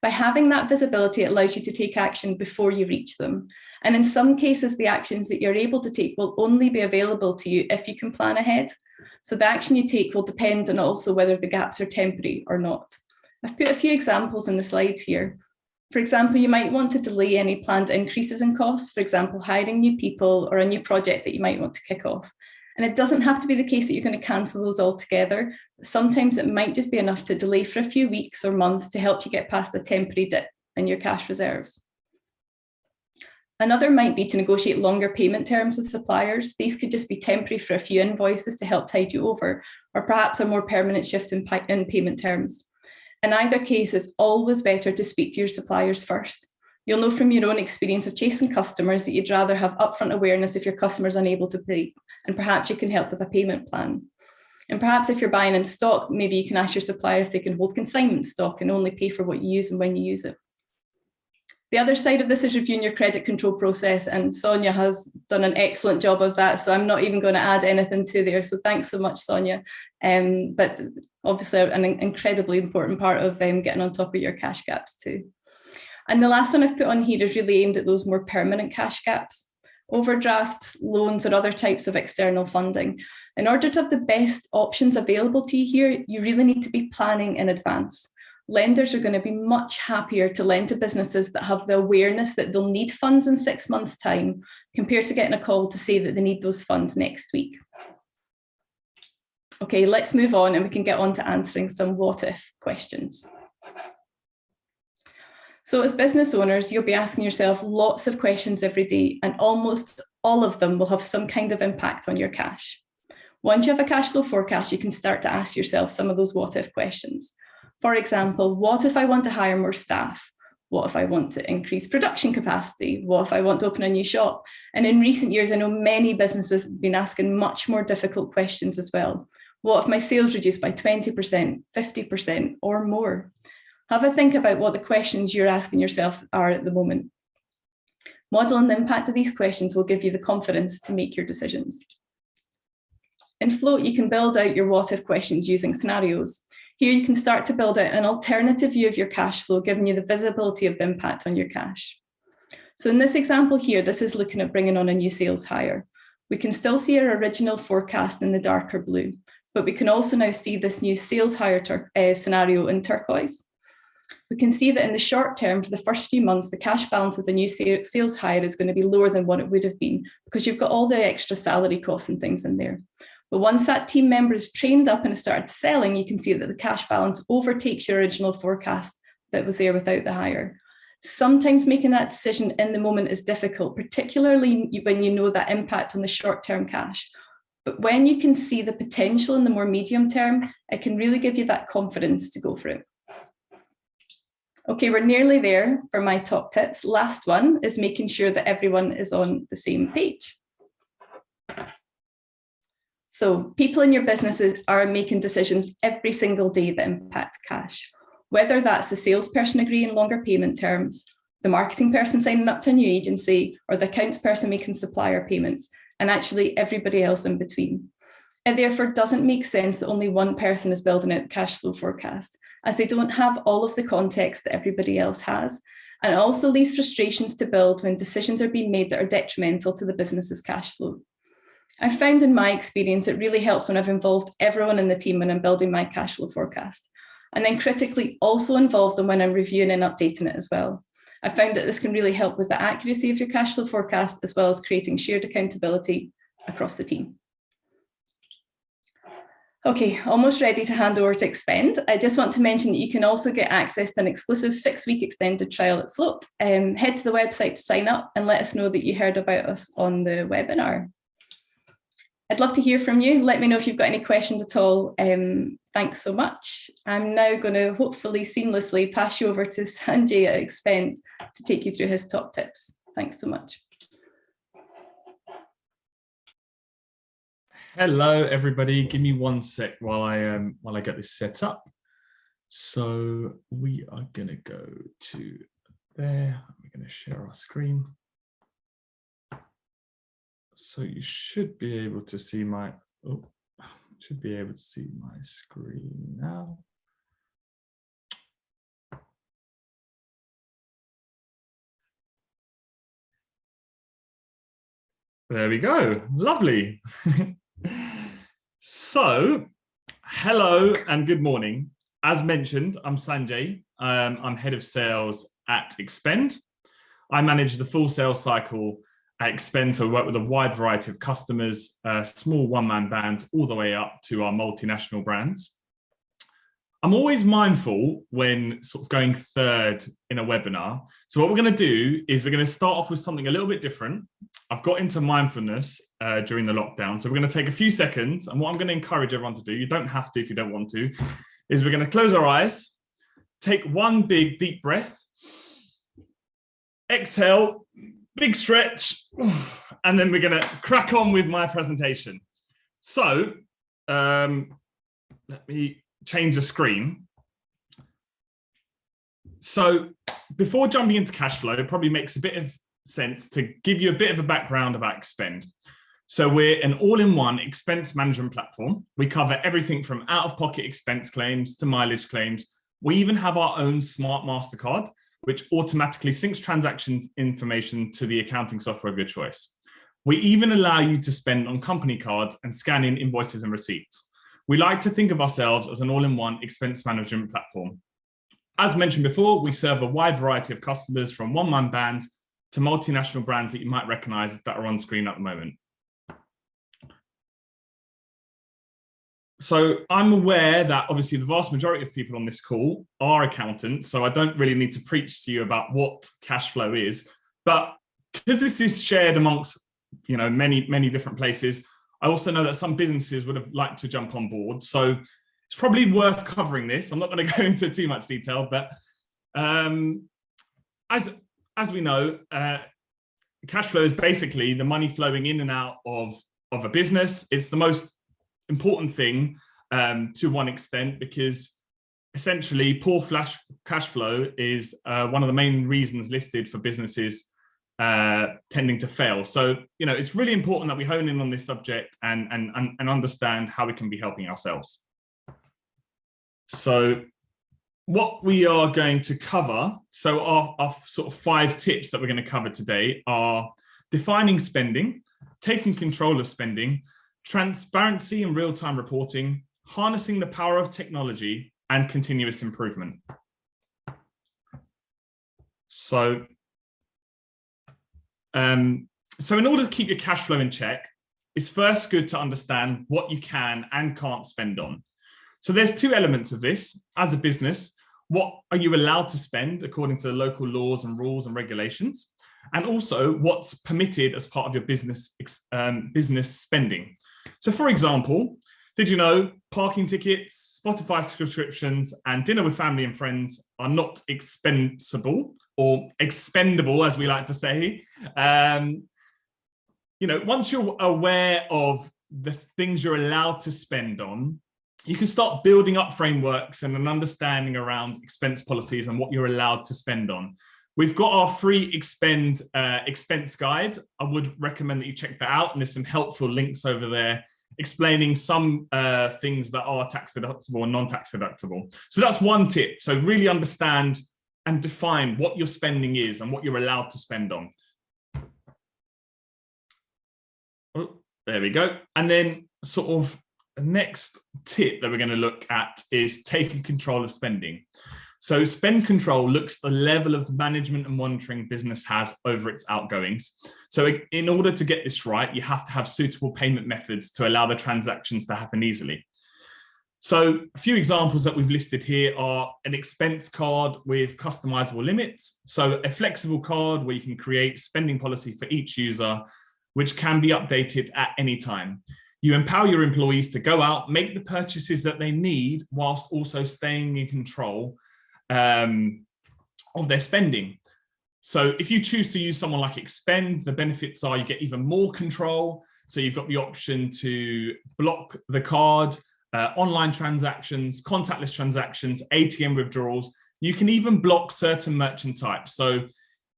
By having that visibility, it allows you to take action before you reach them. And in some cases, the actions that you're able to take will only be available to you if you can plan ahead. So the action you take will depend on also whether the gaps are temporary or not. I've put a few examples in the slides here. For example, you might want to delay any planned increases in costs, for example, hiring new people or a new project that you might want to kick off. And it doesn't have to be the case that you're going to cancel those altogether. Sometimes it might just be enough to delay for a few weeks or months to help you get past a temporary dip in your cash reserves. Another might be to negotiate longer payment terms with suppliers. These could just be temporary for a few invoices to help tide you over, or perhaps a more permanent shift in, in payment terms. In either case, it's always better to speak to your suppliers first. You'll know from your own experience of chasing customers that you'd rather have upfront awareness if your customer's unable to pay, and perhaps you can help with a payment plan. And perhaps if you're buying in stock, maybe you can ask your supplier if they can hold consignment stock and only pay for what you use and when you use it. The other side of this is reviewing your credit control process and Sonia has done an excellent job of that. So I'm not even going to add anything to there. So thanks so much, Sonia. Um, but obviously an incredibly important part of um, getting on top of your cash gaps too. And the last one I've put on here is really aimed at those more permanent cash gaps overdrafts, loans, or other types of external funding. In order to have the best options available to you here, you really need to be planning in advance lenders are going to be much happier to lend to businesses that have the awareness that they'll need funds in six months time compared to getting a call to say that they need those funds next week. Okay, let's move on and we can get on to answering some what if questions. So as business owners, you'll be asking yourself lots of questions every day and almost all of them will have some kind of impact on your cash. Once you have a cash flow forecast, you can start to ask yourself some of those what if questions. For example, what if I want to hire more staff? What if I want to increase production capacity? What if I want to open a new shop? And in recent years, I know many businesses have been asking much more difficult questions as well. What if my sales reduce by 20%, 50% or more? Have a think about what the questions you're asking yourself are at the moment. Modeling the impact of these questions will give you the confidence to make your decisions. In Float, you can build out your what if questions using scenarios. Here you can start to build out an alternative view of your cash flow, giving you the visibility of the impact on your cash. So in this example here, this is looking at bringing on a new sales hire. We can still see our original forecast in the darker blue, but we can also now see this new sales hire uh, scenario in turquoise. We can see that in the short term, for the first few months, the cash balance with a new sales hire is going to be lower than what it would have been because you've got all the extra salary costs and things in there. But once that team member is trained up and has started selling, you can see that the cash balance overtakes your original forecast that was there without the hire. Sometimes making that decision in the moment is difficult, particularly when you know that impact on the short-term cash. But when you can see the potential in the more medium term, it can really give you that confidence to go for it. Okay, we're nearly there for my top tips. Last one is making sure that everyone is on the same page. So people in your businesses are making decisions every single day that impact cash, whether that's the salesperson agreeing longer payment terms, the marketing person signing up to a new agency, or the accounts person making supplier payments, and actually everybody else in between. It therefore doesn't make sense that only one person is building out the cash flow forecast, as they don't have all of the context that everybody else has, and also leaves frustrations to build when decisions are being made that are detrimental to the business's cash flow. I found in my experience, it really helps when I've involved everyone in the team when I'm building my cash flow forecast. And then critically also involve them when I'm reviewing and updating it as well. I found that this can really help with the accuracy of your cash flow forecast, as well as creating shared accountability across the team. Okay, almost ready to hand over to Expend. I just want to mention that you can also get access to an exclusive six-week extended trial at Float. Um, head to the website to sign up and let us know that you heard about us on the webinar. I'd love to hear from you. Let me know if you've got any questions at all. Um, thanks so much. I'm now going to hopefully seamlessly pass you over to Sanjay at Expend to take you through his top tips. Thanks so much. Hello, everybody. Give me one sec while I um while I get this set up. So we are going to go to there. We're going to share our screen. So you should be able to see my, oh, should be able to see my screen now. There we go. Lovely. so, hello and good morning. As mentioned, I'm Sanjay. Um, I'm head of sales at Expend. I manage the full sales cycle at Expend, so we work with a wide variety of customers, uh, small one-man bands, all the way up to our multinational brands. I'm always mindful when sort of going third in a webinar. So what we're going to do is we're going to start off with something a little bit different. I've got into mindfulness uh, during the lockdown. So we're going to take a few seconds. And what I'm going to encourage everyone to do, you don't have to if you don't want to, is we're going to close our eyes, take one big deep breath, exhale, big stretch, and then we're going to crack on with my presentation. So um, let me change the screen. So before jumping into cash flow, it probably makes a bit of sense to give you a bit of a background about Expend. So we're an all-in-one expense management platform. We cover everything from out-of-pocket expense claims to mileage claims. We even have our own smart MasterCard, which automatically syncs transactions information to the accounting software of your choice. We even allow you to spend on company cards and scan in invoices and receipts. We like to think of ourselves as an all-in-one expense management platform. As mentioned before, we serve a wide variety of customers from one-man bands to multinational brands that you might recognize that are on screen at the moment. So I'm aware that obviously the vast majority of people on this call are accountants, so I don't really need to preach to you about what cash flow is, but because this is shared amongst you know many many different places, I also know that some businesses would have liked to jump on board. So it's probably worth covering this. I'm not going to go into too much detail, but um, as, as we know, uh, cash flow is basically the money flowing in and out of, of a business. It's the most important thing um, to one extent because essentially poor flash cash flow is uh, one of the main reasons listed for businesses uh, tending to fail. So, you know, it's really important that we hone in on this subject and, and, and understand how we can be helping ourselves. So what we are going to cover, so our, our sort of five tips that we're going to cover today are defining spending, taking control of spending, transparency and real-time reporting, harnessing the power of technology, and continuous improvement. So, um, so in order to keep your cash flow in check, it's first good to understand what you can and can't spend on. So there's two elements of this. As a business, what are you allowed to spend according to the local laws and rules and regulations? And also what's permitted as part of your business, um, business spending. So for example, did you know parking tickets, Spotify subscriptions and dinner with family and friends are not expensible or expendable, as we like to say. Um, you know, once you're aware of the things you're allowed to spend on, you can start building up frameworks and an understanding around expense policies and what you're allowed to spend on. We've got our free expend uh, expense guide. I would recommend that you check that out. And there's some helpful links over there explaining some uh, things that are tax deductible and non-tax deductible. So that's one tip. So really understand and define what your spending is and what you're allowed to spend on. Oh, there we go. And then sort of the next tip that we're going to look at is taking control of spending. So spend control looks at the level of management and monitoring business has over its outgoings. So in order to get this right, you have to have suitable payment methods to allow the transactions to happen easily. So a few examples that we've listed here are an expense card with customizable limits. So a flexible card where you can create spending policy for each user, which can be updated at any time. You empower your employees to go out, make the purchases that they need, whilst also staying in control um, of their spending. So if you choose to use someone like Expend, the benefits are you get even more control. So you've got the option to block the card, uh, online transactions, contactless transactions, ATM withdrawals. You can even block certain merchant types. So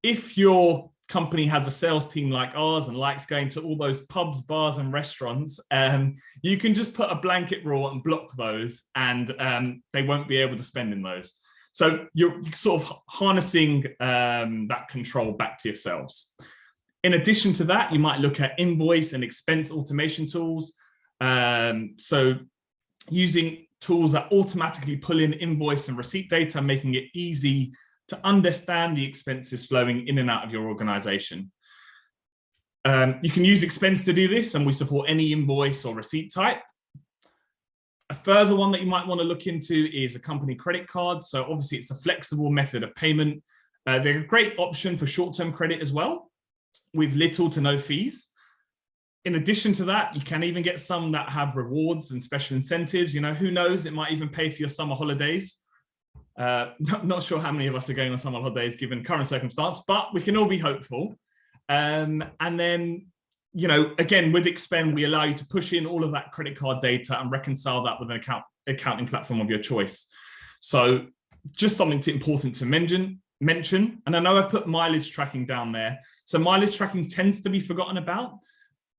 if you're company has a sales team like ours and likes going to all those pubs, bars and restaurants, um, you can just put a blanket rule and block those and um, they won't be able to spend in those. So you're sort of harnessing um, that control back to yourselves. In addition to that, you might look at invoice and expense automation tools. Um, so using tools that automatically pull in invoice and receipt data, making it easy to understand the expenses flowing in and out of your organization. Um, you can use expense to do this and we support any invoice or receipt type. A further one that you might want to look into is a company credit card. So obviously it's a flexible method of payment. Uh, they're a great option for short-term credit as well with little to no fees. In addition to that, you can even get some that have rewards and special incentives. You know, who knows, it might even pay for your summer holidays. Uh, not, not, sure how many of us are going on summer holidays given current circumstance, but we can all be hopeful. Um, and then, you know, again, with Expend, we allow you to push in all of that credit card data and reconcile that with an account accounting platform of your choice. So just something to, important to mention, mention. And I know I've put mileage tracking down there. So mileage tracking tends to be forgotten about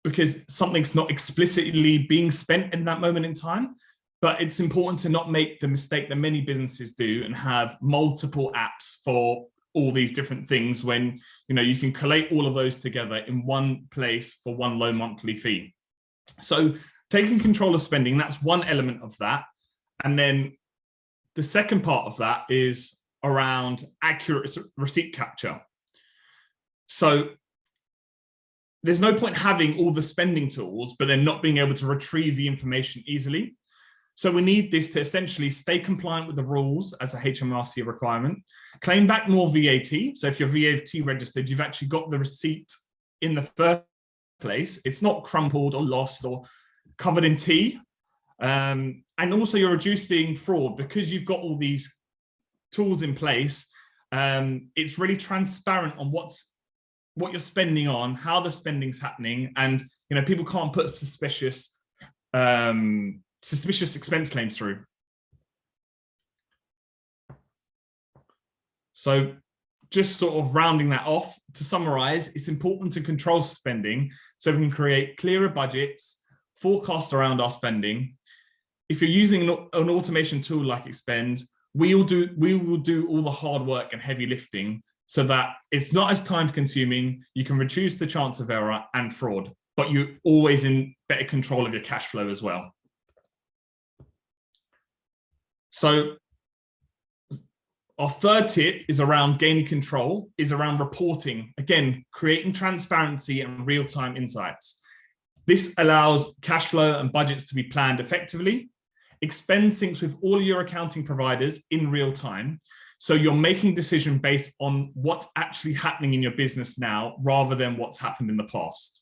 because something's not explicitly being spent in that moment in time but it's important to not make the mistake that many businesses do and have multiple apps for all these different things when you know you can collate all of those together in one place for one low monthly fee. So taking control of spending that's one element of that. And then the second part of that is around accurate receipt capture. So there's no point having all the spending tools but then not being able to retrieve the information easily so we need this to essentially stay compliant with the rules as a HMRC requirement, claim back more VAT. So if you're VAT registered, you've actually got the receipt in the first place. It's not crumpled or lost or covered in tea. Um, and also you're reducing fraud because you've got all these tools in place. Um, it's really transparent on what's what you're spending on, how the spending's happening, and you know people can't put suspicious um, suspicious expense claims through. So just sort of rounding that off, to summarize, it's important to control spending so we can create clearer budgets, forecasts around our spending. If you're using an automation tool like Expend, we will do we will do all the hard work and heavy lifting so that it's not as time consuming, you can reduce the chance of error and fraud, but you're always in better control of your cash flow as well. So our third tip is around gaining control, is around reporting. Again, creating transparency and real-time insights. This allows cash flow and budgets to be planned effectively. Expend syncs with all your accounting providers in real time. So you're making decision based on what's actually happening in your business now, rather than what's happened in the past.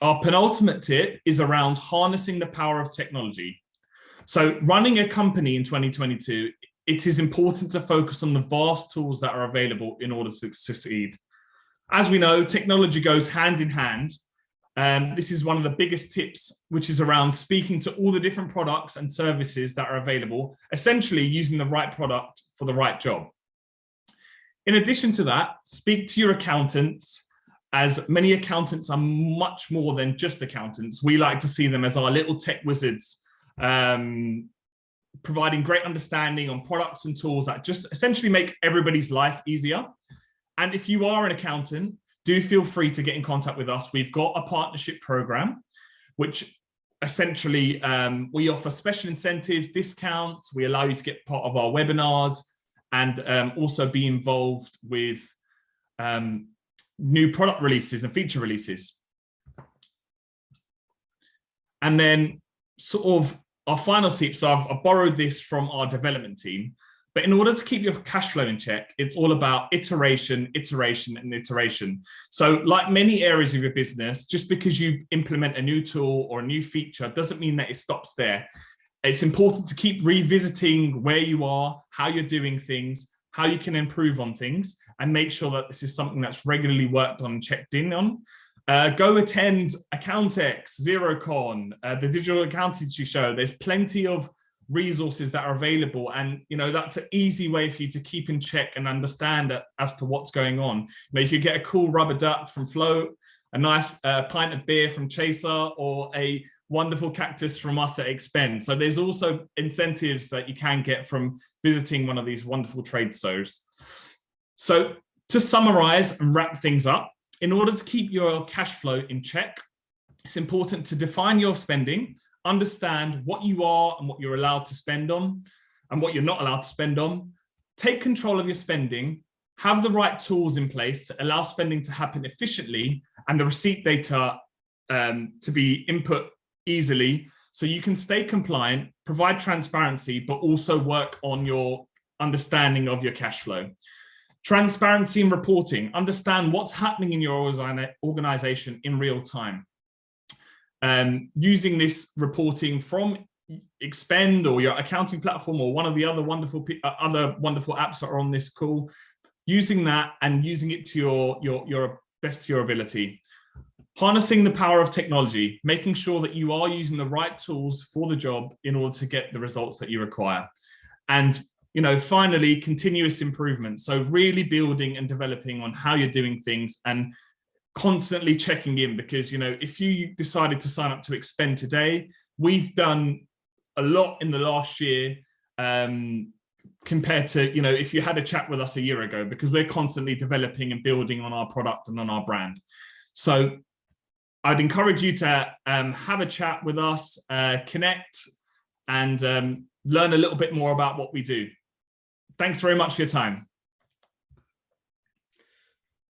Our penultimate tip is around harnessing the power of technology. So running a company in 2022, it is important to focus on the vast tools that are available in order to succeed. As we know, technology goes hand in hand. Um, this is one of the biggest tips, which is around speaking to all the different products and services that are available, essentially using the right product for the right job. In addition to that, speak to your accountants as many accountants are much more than just accountants. We like to see them as our little tech wizards, um, providing great understanding on products and tools that just essentially make everybody's life easier. And if you are an accountant, do feel free to get in contact with us. We've got a partnership program, which essentially um, we offer special incentives, discounts. We allow you to get part of our webinars and um, also be involved with um, new product releases and feature releases. And then sort of our final tip, so I've, I've, borrowed this from our development team, but in order to keep your cash flow in check, it's all about iteration, iteration, and iteration. So like many areas of your business, just because you implement a new tool or a new feature doesn't mean that it stops there. It's important to keep revisiting where you are, how you're doing things, how you can improve on things and make sure that this is something that's regularly worked on and checked in on. Uh, go attend Accountex, Xerocon, uh, the digital accountancy show. There's plenty of resources that are available and you know that's an easy way for you to keep in check and understand as to what's going on you know you could get a cool rubber duck from float a nice uh, pint of beer from chaser or a wonderful cactus from us at Expend. So there's also incentives that you can get from visiting one of these wonderful trade shows. So to summarize and wrap things up, in order to keep your cash flow in check, it's important to define your spending, understand what you are and what you're allowed to spend on and what you're not allowed to spend on, take control of your spending, have the right tools in place to allow spending to happen efficiently and the receipt data um, to be input easily so you can stay compliant, provide transparency, but also work on your understanding of your cash flow. Transparency and reporting, understand what's happening in your organization in real time. Um, using this reporting from Expend or your accounting platform or one of the other wonderful uh, other wonderful apps that are on this call, using that and using it to your your your best to your ability harnessing the power of technology, making sure that you are using the right tools for the job in order to get the results that you require. And, you know, finally, continuous improvement. So really building and developing on how you're doing things and constantly checking in because, you know, if you decided to sign up to Expend today, we've done a lot in the last year um, compared to, you know, if you had a chat with us a year ago, because we're constantly developing and building on our product and on our brand. So I'd encourage you to um, have a chat with us, uh, connect, and um, learn a little bit more about what we do. Thanks very much for your time.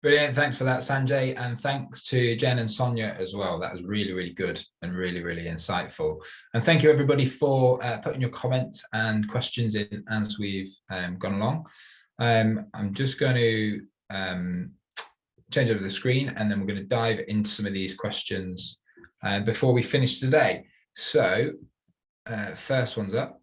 Brilliant. Thanks for that, Sanjay. And thanks to Jen and Sonia as well. That was really, really good and really, really insightful. And thank you, everybody, for uh, putting your comments and questions in as we've um, gone along. Um, I'm just going to um, change over the screen and then we're going to dive into some of these questions uh, before we finish today. So uh, first one's up.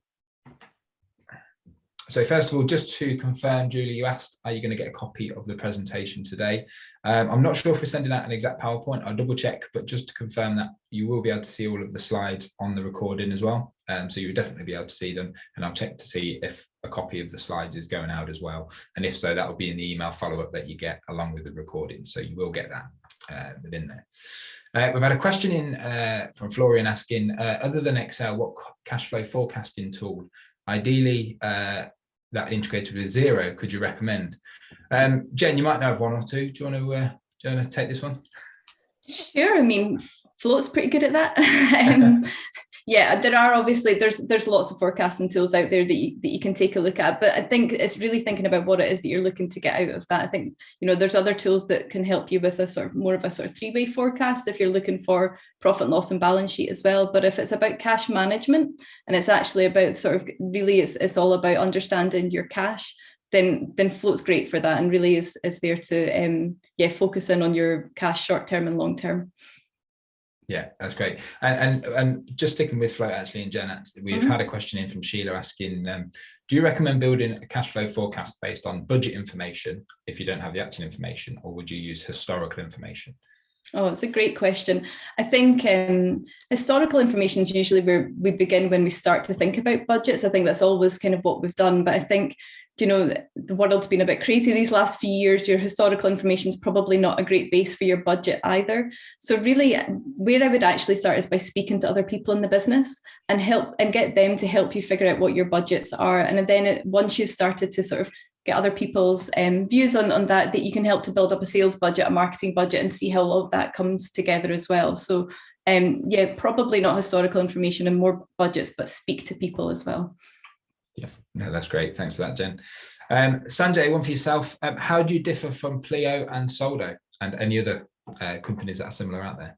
So first of all, just to confirm, Julie, you asked, are you going to get a copy of the presentation today? Um, I'm not sure if we're sending out an exact PowerPoint. I'll double check, but just to confirm that you will be able to see all of the slides on the recording as well. Um, so you would definitely be able to see them. And I'll check to see if a copy of the slides is going out as well. And if so, that will be in the email follow-up that you get along with the recording. So you will get that uh, within there. Uh, we've had a question in uh, from Florian asking, uh, other than Excel, what cash flow forecasting tool ideally uh, that integrated with Xero, could you recommend? Um, Jen, you might know of one or two. Do you want to, uh, do you want to take this one? Sure. I mean, Float's pretty good at that. um, yeah, there are obviously there's there's lots of forecasting tools out there that you, that you can take a look at, but I think it's really thinking about what it is that you're looking to get out of that. I think you know there's other tools that can help you with a sort of more of a sort of three-way forecast if you're looking for profit and loss and balance sheet as well. But if it's about cash management and it's actually about sort of really it's it's all about understanding your cash then then float's great for that and really is is there to um yeah focus in on your cash short term and long term yeah, that's great. And, and and just sticking with float actually in Jen, we've mm -hmm. had a question in from Sheila asking, um, do you recommend building a cash flow forecast based on budget information if you don't have the actual information, or would you use historical information? Oh, it's a great question. I think um, historical information is usually where we begin when we start to think about budgets. I think that's always kind of what we've done. But I think you know, the world's been a bit crazy these last few years. Your historical information is probably not a great base for your budget either. So really where I would actually start is by speaking to other people in the business and help and get them to help you figure out what your budgets are. And then it, once you've started to sort of get other people's um, views on, on that, that you can help to build up a sales budget, a marketing budget and see how all of that comes together as well. So um, yeah, probably not historical information and more budgets, but speak to people as well. Yeah, no, that's great. Thanks for that, Jen. Um, Sanjay, one for yourself. Um, how do you differ from Pleo and Soldo and any other uh, companies that are similar out there?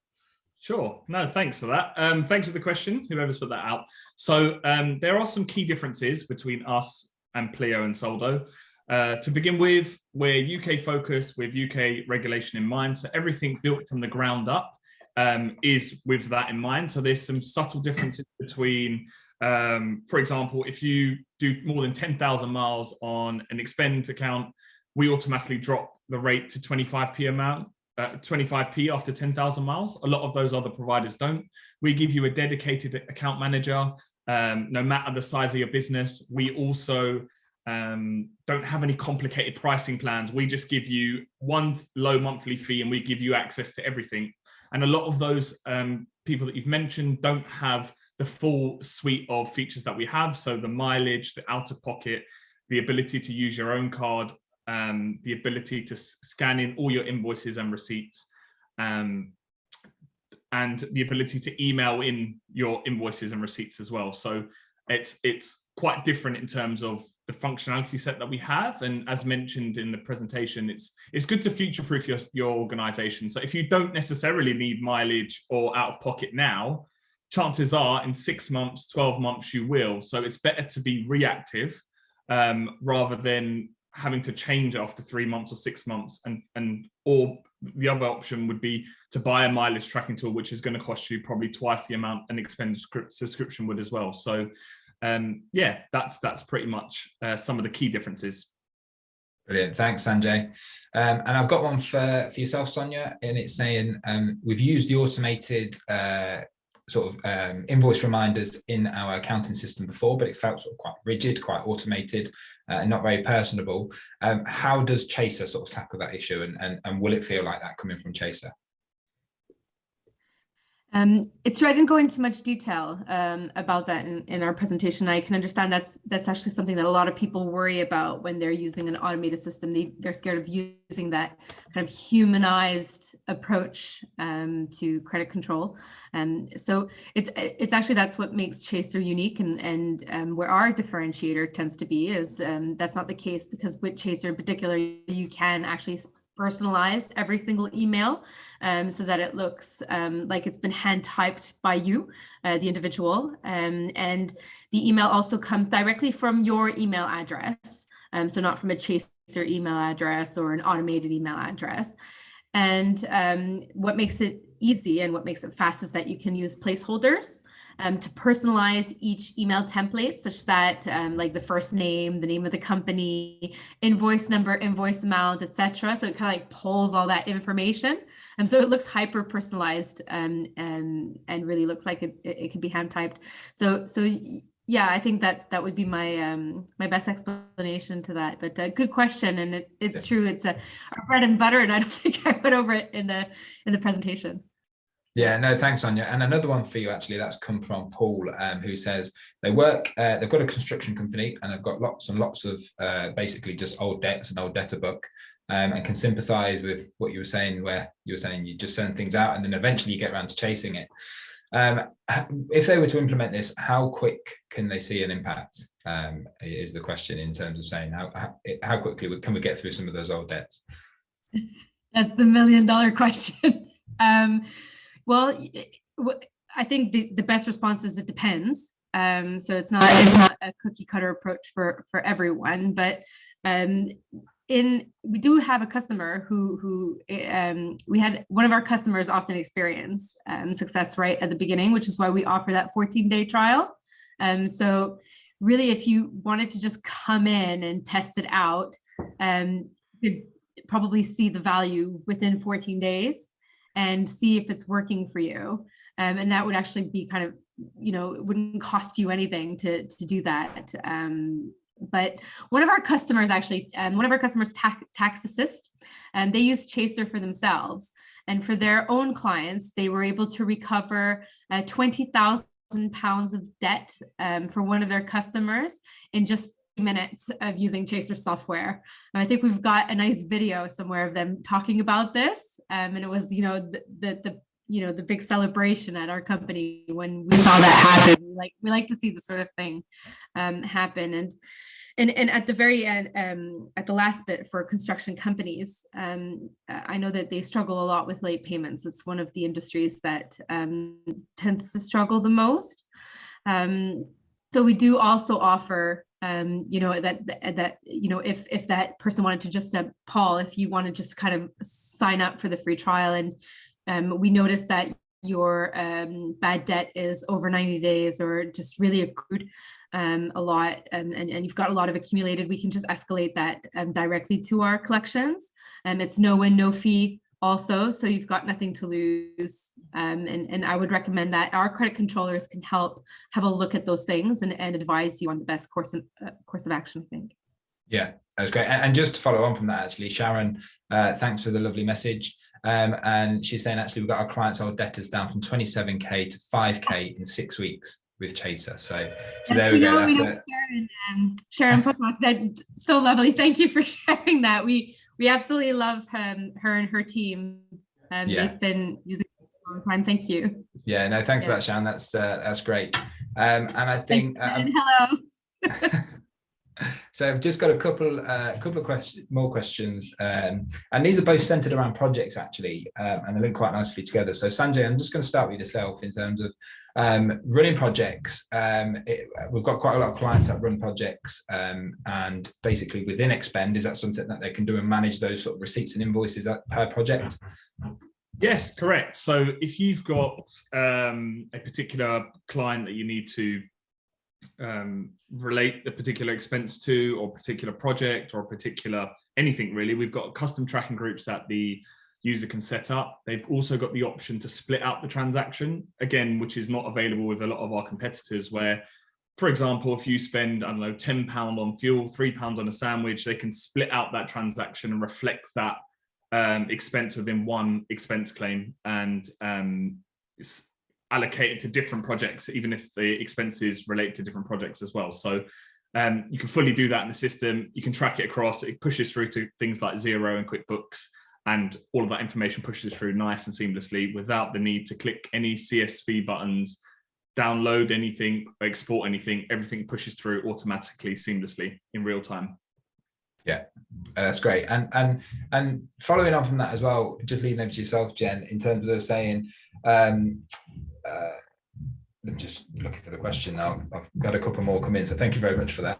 Sure. No, thanks for that. Um, thanks for the question, whoever's put that out. So um, there are some key differences between us and Pleo and Soldo. Uh, to begin with, we're UK focused with UK regulation in mind. So everything built from the ground up um, is with that in mind. So there's some subtle differences between um, for example, if you do more than 10,000 miles on an expend account, we automatically drop the rate to 25p amount, uh, 25p after 10,000 miles. A lot of those other providers don't. We give you a dedicated account manager, um, no matter the size of your business. We also um, don't have any complicated pricing plans. We just give you one low monthly fee and we give you access to everything. And a lot of those um, people that you've mentioned don't have the full suite of features that we have. So the mileage, the out of pocket, the ability to use your own card, um, the ability to scan in all your invoices and receipts, um, and the ability to email in your invoices and receipts as well. So it's it's quite different in terms of the functionality set that we have. And as mentioned in the presentation, it's it's good to future-proof your, your organization. So if you don't necessarily need mileage or out of pocket now, chances are in six months, 12 months, you will. So it's better to be reactive um, rather than having to change after three months or six months. And, and or the other option would be to buy a mileage tracking tool, which is going to cost you probably twice the amount an expense subscription would as well. So um, yeah, that's that's pretty much uh, some of the key differences. Brilliant. Thanks, Sanjay. Um, and I've got one for, for yourself, Sonia, and it's saying um, we've used the automated uh, sort of um, invoice reminders in our accounting system before, but it felt sort of quite rigid, quite automated, uh, and not very personable. Um, how does Chaser sort of tackle that issue, and, and, and will it feel like that coming from Chaser? Um, it's true, I didn't go into much detail um, about that in, in our presentation. I can understand that's that's actually something that a lot of people worry about when they're using an automated system. They, they're scared of using that kind of humanized approach um, to credit control. Um, so it's it's actually that's what makes Chaser unique and, and um, where our differentiator tends to be is um, that's not the case because with Chaser in particular, you can actually personalized every single email um, so that it looks um, like it's been hand typed by you, uh, the individual. Um, and the email also comes directly from your email address. Um, so not from a chaser email address or an automated email address. And um, what makes it easy and what makes it fast is that you can use placeholders um, to personalize each email template such that um, like the first name, the name of the company, invoice number, invoice amount, etc. So it kind of like pulls all that information. And um, so it looks hyper personalized um, and, and really looks like it, it, it can be hand typed. So, so yeah, I think that that would be my um, my best explanation to that. But uh, good question, and it, it's true. It's a bread and butter, and I don't think I went over it in the in the presentation. Yeah, no, thanks, Anya. And another one for you, actually, that's come from Paul, um, who says they work, uh, they've got a construction company and they've got lots and lots of uh, basically just old debts and old debtor book um, and can sympathize with what you were saying, where you were saying you just send things out and then eventually you get around to chasing it. Um, if they were to implement this, how quick can they see an impact? Um, is the question in terms of saying how, how, quickly can we get through some of those old debts? That's the million dollar question. um, well, I think the, the best response is it depends. Um, so it's not it's not a cookie cutter approach for for everyone, but um, in we do have a customer who who um, we had one of our customers often experience um, success right at the beginning, which is why we offer that 14 day trial. Um, so really, if you wanted to just come in and test it out, um, you could probably see the value within 14 days and see if it's working for you. Um, and that would actually be kind of, you know, it wouldn't cost you anything to, to do that. Um, but one of our customers actually, um, one of our customers, tax, TaxAssist, and um, they use Chaser for themselves. And for their own clients, they were able to recover uh, 20,000 pounds of debt um, for one of their customers in just minutes of using Chaser software. And I think we've got a nice video somewhere of them talking about this. Um, and it was, you know, the, the, the, you know, the big celebration at our company when we saw that happen. We like, we like to see the sort of thing um, happen. And, and, and at the very end, um, at the last bit for construction companies, um, I know that they struggle a lot with late payments. It's one of the industries that um, tends to struggle the most. Um, so we do also offer um, you know, that, that, you know, if, if that person wanted to just, uh, Paul, if you want to just kind of sign up for the free trial and um, we noticed that your um, bad debt is over 90 days or just really accrued um, a lot and, and, and, you've got a lot of accumulated, we can just escalate that um, directly to our collections. And um, it's no win, no fee also, so you've got nothing to lose. Um, and, and I would recommend that our credit controllers can help have a look at those things and, and advise you on the best course of, uh, course of action, I think. Yeah, that's great. And, and just to follow on from that, actually, Sharon, uh, thanks for the lovely message. Um, and she's saying actually we've got our clients old debtors down from 27k to 5k in six weeks with Chaser. So, so there we, we go. Know, That's we it. Sharon, um, Sharon that so lovely. Thank you for sharing that. We we absolutely love um, her and her team. Um, yeah. They've been using it for a long time. Thank you. Yeah, no, thanks yeah. for that, Shan. That's uh, that's great. Um, and I think uh, hello. so I've just got a couple uh, a couple of questions more questions um, and these are both centered around projects actually um, and they link quite nicely together. So Sanjay I'm just going to start with yourself in terms of um, running projects. Um, it, we've got quite a lot of clients that run projects um, and basically within expend is that something that they can do and manage those sort of receipts and invoices per project? Yes, correct. So if you've got um, a particular client that you need to um, relate the particular expense to or particular project or particular anything really. We've got custom tracking groups that the user can set up. They've also got the option to split out the transaction again, which is not available with a lot of our competitors where for example, if you spend, I don't know, 10 pound on fuel, three pounds on a sandwich, they can split out that transaction and reflect that um, expense within one expense claim and um, allocated to different projects, even if the expenses relate to different projects as well. So um, you can fully do that in the system. You can track it across. It pushes through to things like Xero and QuickBooks, and all of that information pushes through nice and seamlessly without the need to click any CSV buttons, download anything, export anything. Everything pushes through automatically, seamlessly in real time. Yeah, that's great. And and and following on from that as well, just leading over to yourself, Jen, in terms of saying, um, uh, I'm just looking for the question now. I've got a couple more come in, so thank you very much for that.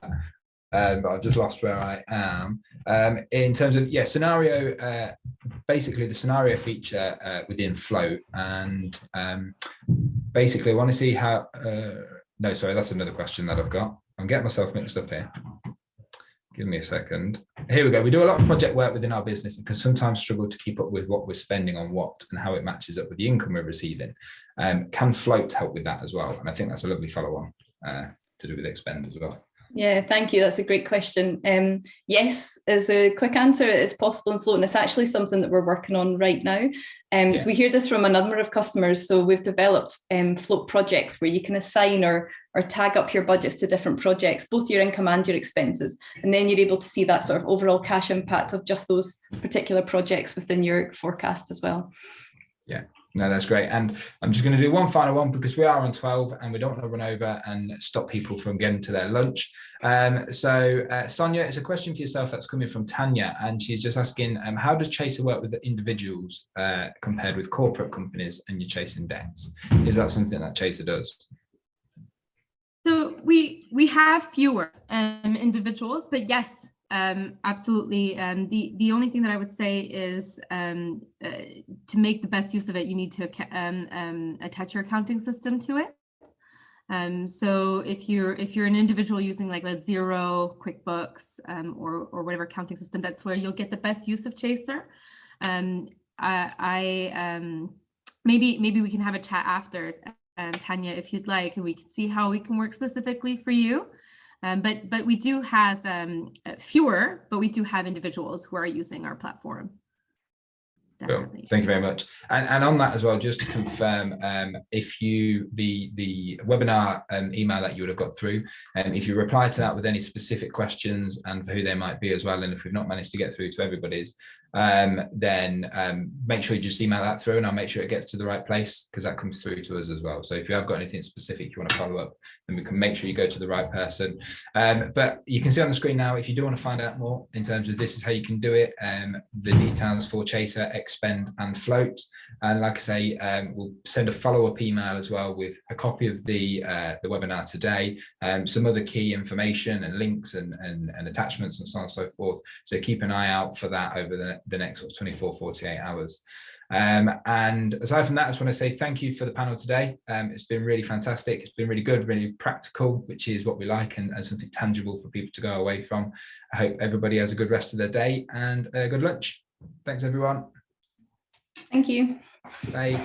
um, but I've just lost where I am. Um, in terms of, yeah, scenario, uh, basically the scenario feature uh, within Float. And um, basically I want to see how, uh, no, sorry, that's another question that I've got. I'm getting myself mixed up here. Give me a second. Here we go. We do a lot of project work within our business and can sometimes struggle to keep up with what we're spending on what and how it matches up with the income we're receiving. Um, can Float help with that as well? And I think that's a lovely follow on uh, to do with Expend as well. Yeah, thank you. That's a great question. Um, yes, is the quick answer. It's possible in Float, and it's actually something that we're working on right now. Um, Yeah. We hear this from a number of customers. So we've developed um, Float projects where you can assign or or tag up your budgets to different projects, both your income and your expenses, and then you're able to see that sort of overall cash impact of just those particular projects within your forecast as well. Yeah, no, that's great. And I'm just going to do one final one because we are on 12 and we don't want to run over and stop people from getting to their lunch. Um, so uh, Sonia, it's a question for yourself that's coming from Tanya and she's just asking, um, how does Chaser work with the individuals uh, compared with corporate companies and you're chasing debts? Is that something that Chaser does? So we we have fewer um, individuals, but yes, um, absolutely. Um, the the only thing that I would say is um, uh, to make the best use of it, you need to um, um, attach your accounting system to it. Um, so if you're if you're an individual using like a Xero, QuickBooks, or or whatever accounting system, that's where you'll get the best use of Chaser. I, I maybe maybe we can have a chat after, um, Tanya, if you'd like, and we can see how we can work specifically for you. Um, but but we do have um, uh, fewer, but we do have individuals who are using our platform. Cool. Definitely. Thank you very much. And, and on that as well, just to confirm, um, if you, the, the webinar um, email that you would have got through, and um, if you reply to that with any specific questions and for who they might be as well, and if we've not managed to get through to everybody's, um, then um, make sure you just email that through and I'll make sure it gets to the right place because that comes through to us as well. So if you have got anything specific you want to follow up, then we can make sure you go to the right person. Um, but you can see on the screen now, if you do want to find out more in terms of this is how you can do it, um, the details for Chaser, Expend and Float. And like I say, um, we'll send a follow-up email as well with a copy of the, uh, the webinar today, um, some other key information and links and, and, and attachments and so on and so forth. So keep an eye out for that over the, the next sort of 24, 48 hours. Um, and aside from that, I just want to say thank you for the panel today. Um, it's been really fantastic. It's been really good, really practical, which is what we like and, and something tangible for people to go away from. I hope everybody has a good rest of their day and a good lunch. Thanks, everyone. Thank you. Bye.